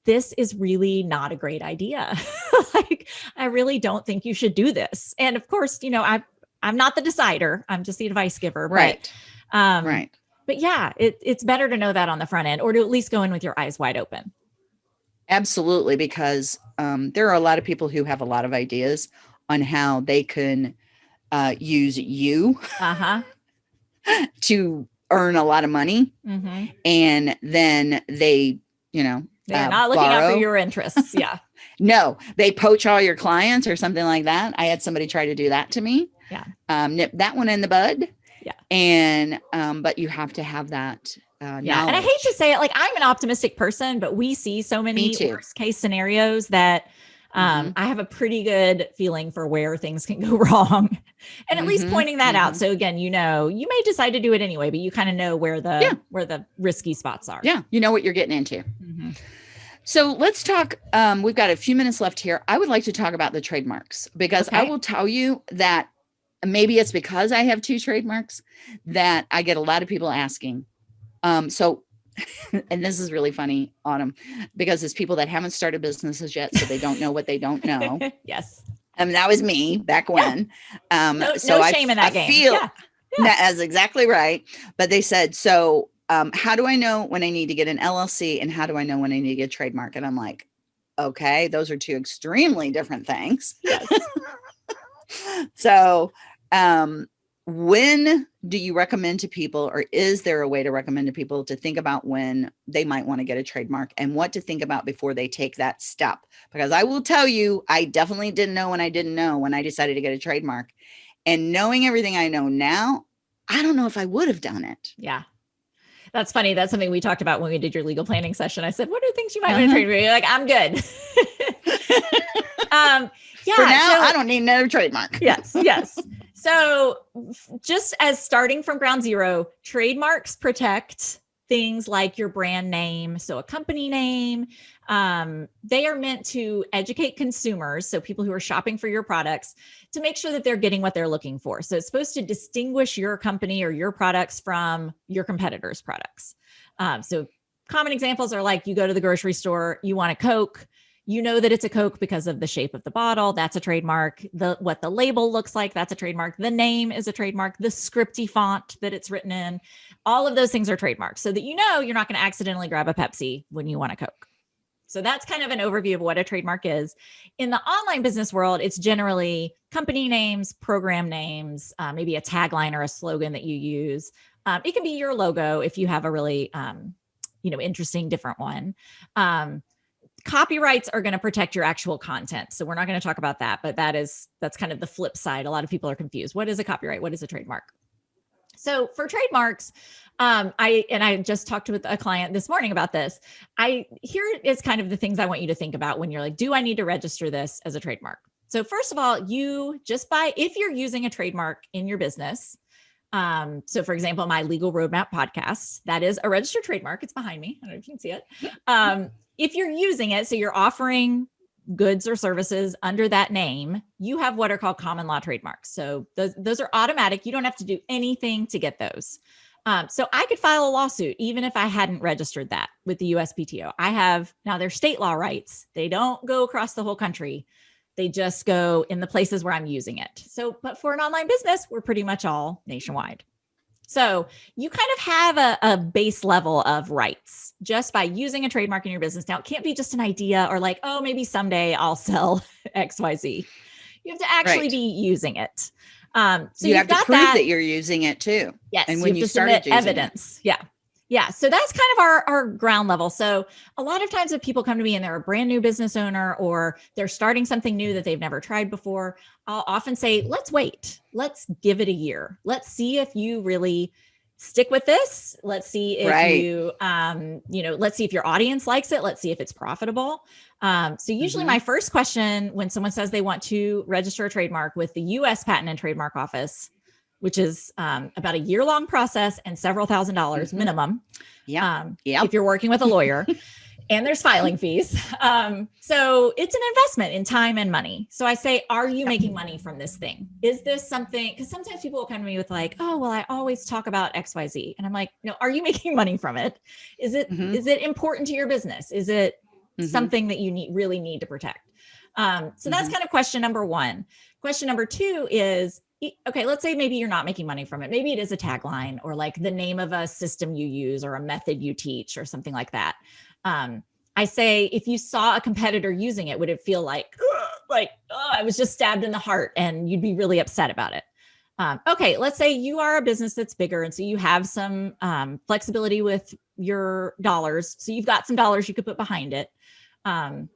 this is really not a great idea. like, I really don't think you should do this. And of course, you know, I, I'm not the decider, I'm just the advice giver. Right. But, um, right. But yeah, it, it's better to know that on the front end or to at least go in with your eyes wide open. Absolutely, because um, there are a lot of people who have a lot of ideas on how they can uh, use you uh-huh. to earn a lot of money. Mm-hmm. And then they, you know, they're uh, not looking borrow. out for your interests. Yeah. no, they poach all your clients or something like that. I had somebody try to do that to me. Yeah. Um, nip that one in the bud. Yeah. And, um, but you have to have that. Uh, yeah. And I hate to say it, like I'm an optimistic person, but we see so many worst case scenarios that um, mm-hmm. I have a pretty good feeling for where things can go wrong and at mm-hmm. least pointing that mm-hmm. out. So again, you know, you may decide to do it anyway, but you kind of know where the, yeah. where the risky spots are. Yeah. You know what you're getting into. Mm-hmm. So let's talk. Um, we've got a few minutes left here. I would like to talk about the trademarks because okay. I will tell you that maybe it's because I have two trademarks that I get a lot of people asking. Um, so and this is really funny, Autumn, because it's people that haven't started businesses yet, so they don't know what they don't know. yes. and that was me back when. Yeah. Um, no, so no shame I, in that I game. Feel, yeah. yeah. That's exactly right. But they said, so um, how do I know when I need to get an LLC and how do I know when I need to get a trademark? And I'm like, okay, those are two extremely different things. Yes. so um, when do you recommend to people or is there a way to recommend to people to think about when they might want to get a trademark and what to think about before they take that step? Because i will tell you i definitely didn't know when i didn't know when i decided to get a trademark. And knowing everything i know now i don't know if i would have done it. Yeah. That's funny that's something we talked about when we did your legal planning session. I said what are things you might uh -huh. want to trade you're like i'm good. Um yeah for now so, i don't need another trademark. Yes yes so, just as starting from ground zero, trademarks protect things like your brand name, so a company name. Um, they are meant to educate consumers, so people who are shopping for your products, to make sure that they're getting what they're looking for. So, it's supposed to distinguish your company or your products from your competitors' products. Um, so, common examples are like you go to the grocery store, you want a Coke you know that it's a Coke because of the shape of the bottle. That's a trademark. The what the label looks like, that's a trademark. The name is a trademark. The scripty font that it's written in, all of those things are trademarks so that you know you're not going to accidentally grab a Pepsi when you want a Coke. So that's kind of an overview of what a trademark is. In the online business world, it's generally company names, program names, uh, maybe a tagline or a slogan that you use. Um, it can be your logo if you have a really, um, you know, interesting different one. Um, copyrights are going to protect your actual content. So we're not going to talk about that, but that is, that's kind of the flip side. A lot of people are confused. What is a copyright? What is a trademark? So for trademarks, um, I, and I just talked with a client this morning about this. I, here is kind of the things I want you to think about when you're like, do I need to register this as a trademark? So first of all, you just by, if you're using a trademark in your business, um, so for example, my legal roadmap podcast, that is a registered trademark. It's behind me. I don't know if you can see it. Um, if you're using it, so you're offering goods or services under that name, you have what are called common law trademarks. So those, those are automatic. You don't have to do anything to get those. Um, so I could file a lawsuit even if I hadn't registered that with the USPTO. I have now their state law rights. They don't go across the whole country. They just go in the places where I'm using it. So, but for an online business, we're pretty much all nationwide. So you kind of have a, a, base level of rights just by using a trademark in your business. Now, it can't be just an idea or like, oh, maybe someday I'll sell XYZ. You have to actually right. be using it. Um, so you have to prove that, that, you're using it too. Yes. And when you, you started evidence. It. Yeah. Yeah. So that's kind of our, our ground level. So a lot of times if people come to me and they're a brand new business owner or they're starting something new that they've never tried before, I'll often say, let's wait. Let's give it a year. Let's see if you really stick with this. Let's see if right. you, um, you know, let's see if your audience likes it. Let's see if it's profitable. Um, so usually mm -hmm. my first question when someone says they want to register a trademark with the US Patent and Trademark Office which is um, about a year long process and several thousand dollars mm -hmm. minimum. Yeah. Um, yep. If you're working with a lawyer and there's filing fees. Um, so it's an investment in time and money. So I say, are you making money from this thing? Is this something, because sometimes people will come to me with like, oh, well, I always talk about X, Y, Z. And I'm like, no, are you making money from it? Is it, mm -hmm. is it important to your business? Is it mm -hmm. something that you need really need to protect? Um, so that's mm-hmm. kind of question number one. Question number two is, okay, let's say maybe you're not making money from it. Maybe it is a tagline or like the name of a system you use or a method you teach or something like that. Um, I say, if you saw a competitor using it, would it feel like, like, oh, I was just stabbed in the heart and you'd be really upset about it? Um, okay, let's say you are a business that's bigger. And so you have some um, flexibility with your dollars. So you've got some dollars you could put behind it. Um,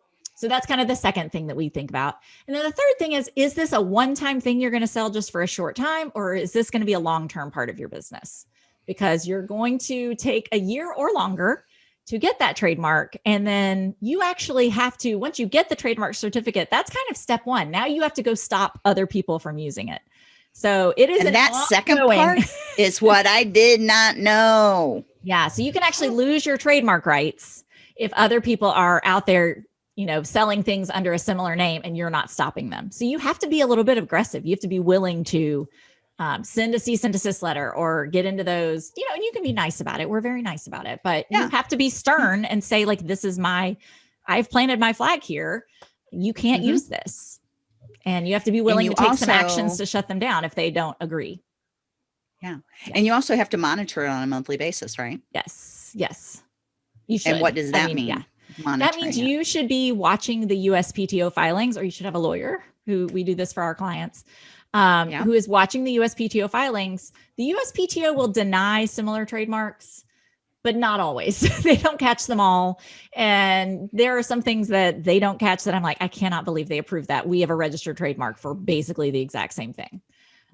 so that's kind of the second thing that we think about. And then the third thing is, is this a one-time thing you're going to sell just for a short time, or is this going to be a long-term part of your business? Because you're going to take a year or longer to get that trademark. And then you actually have to, once you get the trademark certificate, that's kind of step one. Now you have to go stop other people from using it. So it is and that second part is what I did not know. Yeah. So you can actually lose your trademark rights if other people are out there you know, selling things under a similar name and you're not stopping them. So you have to be a little bit aggressive. You have to be willing to um, send a cease and desist letter or get into those, you know, and you can be nice about it. We're very nice about it, but yeah. you have to be stern and say like, this is my, I've planted my flag here. You can't mm -hmm. use this. And you have to be willing to take also, some actions to shut them down if they don't agree. Yeah. yeah. And you also have to monitor it on a monthly basis, right? Yes. Yes. You should. And what does that I mean? mean? Yeah. That means it. you should be watching the USPTO filings, or you should have a lawyer who we do this for our clients, um, yeah. who is watching the USPTO filings. The USPTO will deny similar trademarks, but not always. they don't catch them all. And there are some things that they don't catch that I'm like, I cannot believe they approved that. We have a registered trademark for basically the exact same thing.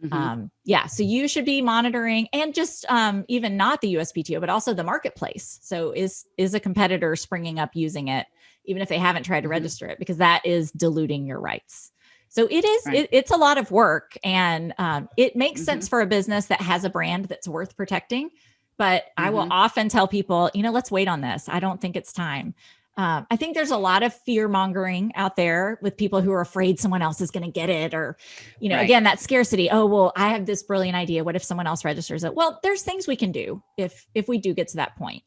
Mm-hmm. Um, yeah, so you should be monitoring and just um, even not the USPTO, but also the marketplace. So is is a competitor springing up using it, even if they haven't tried to mm-hmm. register it, because that is diluting your rights. So it is right. it, it's a lot of work, and um, it makes mm-hmm. sense for a business that has a brand that's worth protecting. But I will mm-hmm. often tell people, you know, let's wait on this. I don't think it's time. Um, I think there's a lot of fear mongering out there with people who are afraid someone else is going to get it, or, you know, right. again, that scarcity. Oh, well, I have this brilliant idea. What if someone else registers it? Well, there's things we can do if if we do get to that point.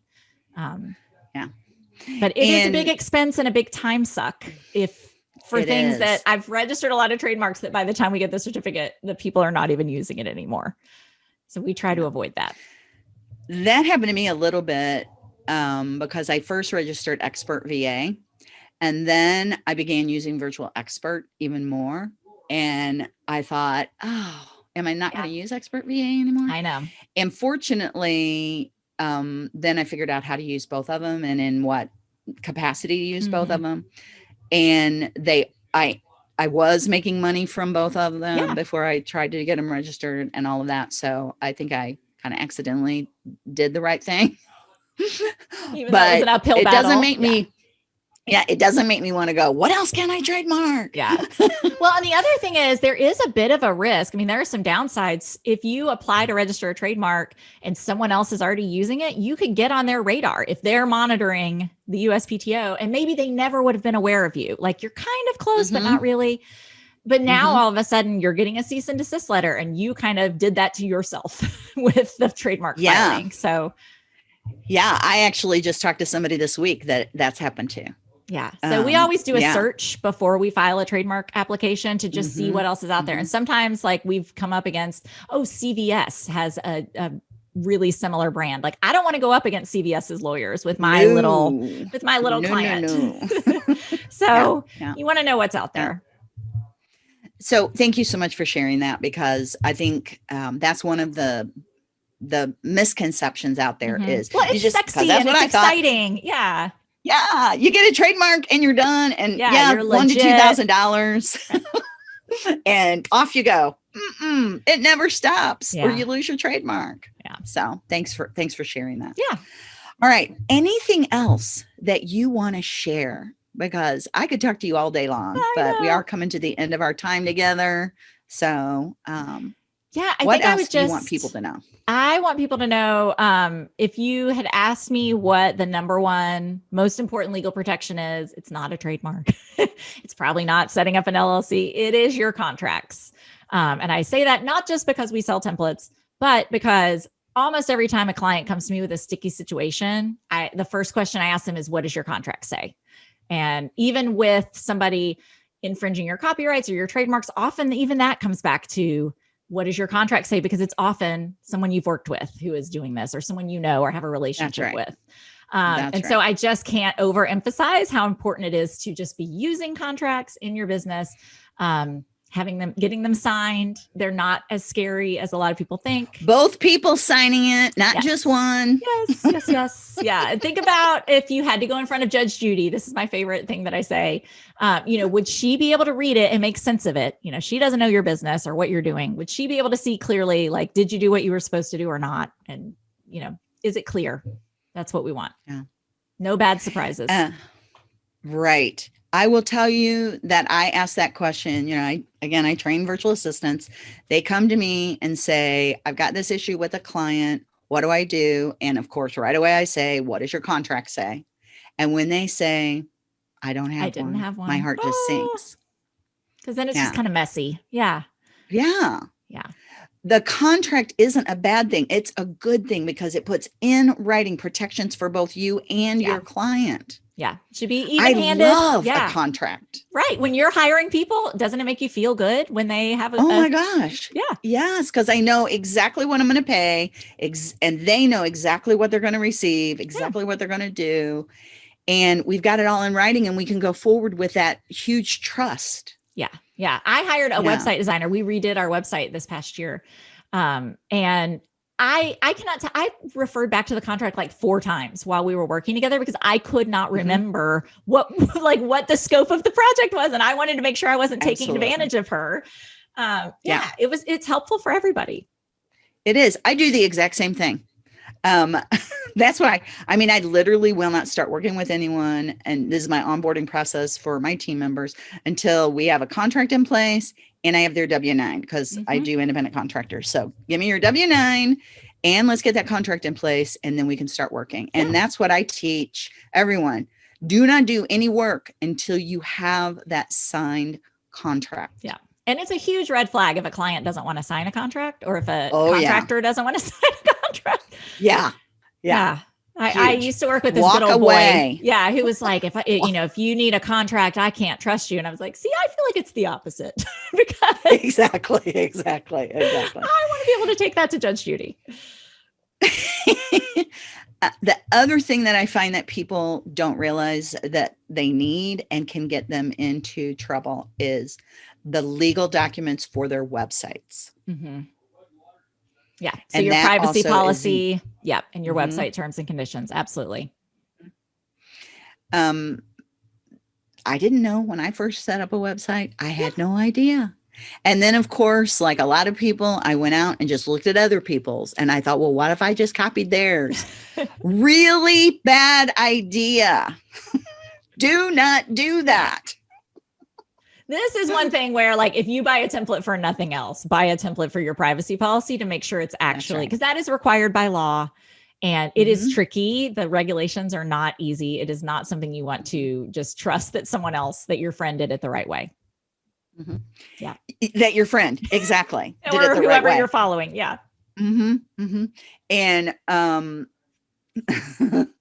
Um, yeah, but it and is a big expense and a big time suck if for things is. that I've registered a lot of trademarks that by the time we get the certificate, the people are not even using it anymore. So we try to avoid that. That happened to me a little bit um, because I first registered Expert VA and then I began using Virtual Expert even more. And I thought, oh, am I not yeah. going to use Expert VA anymore? I know. And fortunately, um, then I figured out how to use both of them and in what capacity to use mm -hmm. both of mm-hmm. them. And they, I, I was making money from both of them yeah. before I tried to get them registered and all of that. So I think I kind of accidentally did the right thing. but it battle. doesn't make yeah. me yeah, it doesn't make me want to go, what else can I trademark? Yeah. well, and the other thing is there is a bit of a risk. I mean, there are some downsides. If you apply to register a trademark and someone else is already using it, you could get on their radar if they're monitoring the USPTO and maybe they never would have been aware of you. Like you're kind of close, mm -hmm. but not mm-hmm. really. But now mm -hmm. all of a sudden you're getting a cease and desist letter and you kind of did that to yourself with the trademark yeah. filing. So yeah, I actually just talked to somebody this week that that's happened to. Yeah. So um, we always do a yeah. search before we file a trademark application to just mm -hmm. see mm-hmm. what else is out mm -hmm. there. And mm-hmm. sometimes like we've come up against, oh, CVS has a, a really similar brand. Like I don't want to go up against CVS's lawyers with my no. little with my little no, client. No, so yeah, yeah. you want to know what's out there. So thank you so much for sharing that because I think um, that's one of the the misconceptions out there mm -hmm. is well, it's just, sexy and it's exciting. Yeah. Yeah. You get a trademark and you're done. And yeah, yeah one to two thousand dollars. and off you go. Mm -mm, it never stops yeah. or you lose your trademark. Yeah. So thanks for thanks for sharing that. Yeah. All right. Anything else that you want to share? Because I could talk to you all day long, I but know. we are coming to the end of our time together. So um yeah, I what think else I would do just you want people to know? I want people to know um, if you had asked me what the number one most important legal protection is, it's not a trademark. it's probably not setting up an LLC. It is your contracts. Um, and I say that not just because we sell templates, but because almost every time a client comes to me with a sticky situation, I the first question I ask them is, what does your contract say? And even with somebody infringing your copyrights or your trademarks, often even that comes back to what does your contract say? Because it's often someone you've worked with who is doing this or someone you know or have a relationship right. with. Um, and right. so I just can't overemphasize how important it is to just be using contracts in your business. Um, having them getting them signed. They're not as scary as a lot of people think. Both people signing it not yes. just one. Yes yes yes. Yeah and think about if you had to go in front of judge judy this is my favorite thing that i say um, you know would she be able to read it and make sense of it? You know she doesn't know your business or what you're doing. Would she be able to see clearly like did you do what you were supposed to do or not? And you know is it clear? That's what we want. Yeah. No bad surprises. Uh, right I will tell you that I ask that question. You know, I again, I train virtual assistants. They come to me and say, I've got this issue with a client. What do I do? And of course, right away I say, what does your contract say? And when they say, I don't have I didn't one, have one. My heart just oh. sinks. Because then it's yeah. just kind of messy. Yeah. Yeah. Yeah. The contract isn't a bad thing. It's a good thing because it puts in writing protections for both you and yeah. your client. Yeah. Should be even handed. love Yeah. a contract. Right. When you're hiring people, doesn't it make you feel good when they have a, Oh a- my gosh. yeah. Yes, because I know exactly what I'm going to pay, ex- and they know exactly what they're going to receive, exactly what they're going to do, and we've got it all in writing, and we can go forward with that huge trust. Yeah. Yeah. I hired a Yeah. website designer. We redid our website this past year. Um, and I I cannot tell I referred back to the contract like four times while we were working together because I could not Mhm. remember what like what the scope of the project was. And I wanted to make sure I wasn't taking Absolutely. advantage of her. Um, Yeah. yeah, it was it's helpful for everybody. It is. I do the exact same thing. Um, that's why I mean I literally will not start working with anyone, and this is my onboarding process for my team members until we have a contract in place and I have their W nine because I Mhm. do independent contractors. So give me your W nine, and let's get that contract in place, and then we can start working. And Yeah. that's what I teach everyone. Do not do any work until you have that signed contract. Yeah. And it's a huge red flag if a client doesn't want to sign a contract or if a Oh, yeah. contractor doesn't want to sign a contract. Yeah. Yeah. I, I used to work with this Walk good old away. boy. Yeah. Who was like, if I, you know, if you need a contract, I can't trust you. And I was like, see, I feel like it's the opposite because exactly. Exactly. Exactly. I want to be able to take that to Judge Judy. Uh, the other thing that I find that people don't realize that they need and can get them into trouble is the legal documents for their websites. Yeah. So And your privacy also is in- policy. Yep. And your Mhm. website terms and conditions. Absolutely. Um, I didn't know when I first set up a website, I had no idea. And then, of course, like a lot of people, I went out and just looked at other people's and I thought, well, what if I just copied theirs? really bad idea. do not do that. This is one thing where, like, if you buy a template for nothing else, buy a template for your privacy policy to make sure it's actually right. because that is required by law and it is Mhm. tricky. The regulations are not easy. It is not something you want to just trust that someone else, that your friend did it the right way Yeah. That your friend, exactly. did or it the right whoever way. you're following. Yeah. Mm-hmm, mm-hmm. And um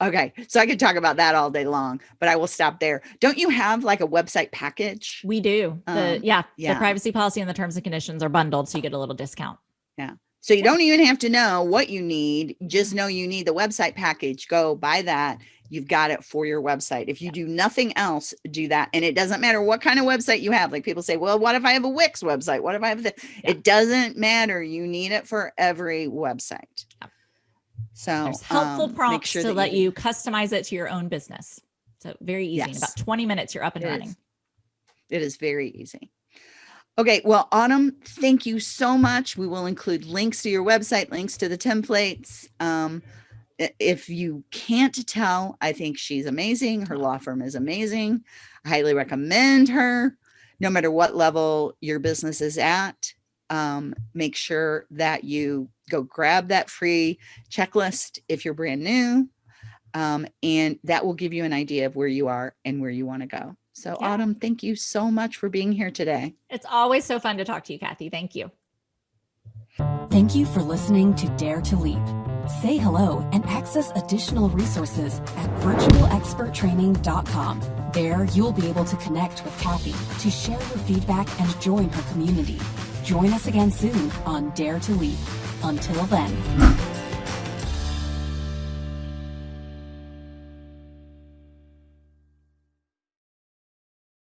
okay, so I could talk about that all day long, but I will stop there. Don't you have like a website package? We do. The Um, yeah, yeah. the privacy policy and the terms and conditions are bundled, so you get a little discount. Yeah. So you don't even have to know what you need, just know you need the website package. Go buy that. You've got it for your website. If you do nothing else, do that. And it doesn't matter what kind of website you have. Like people say, well, what if I have a Wix website? What if I have the Yeah. it doesn't matter. You need it for every website. So There's helpful um, prompts sure to let do- you customize it to your own business. So very easy. In about 20 minutes, you're up and It is. running. It is very easy. Okay, well, Autumn, thank you so much. We will include links to your website, links to the templates. Um, if you can't tell, I think she's amazing. Her law firm is amazing. I highly recommend her, no matter what level your business is at. Um, make sure that you go grab that free checklist if you're brand new. Um, and that will give you an idea of where you are and where you want to go. So, Yeah. Autumn, thank you so much for being here today. It's always so fun to talk to you, Kathy. Thank you. Thank you for listening to Dare to Leap. Say hello and access additional resources at virtualexperttraining.com. There, you'll be able to connect with Kathy to share your feedback and join her community. Join us again soon on Dare to Leap. Until then.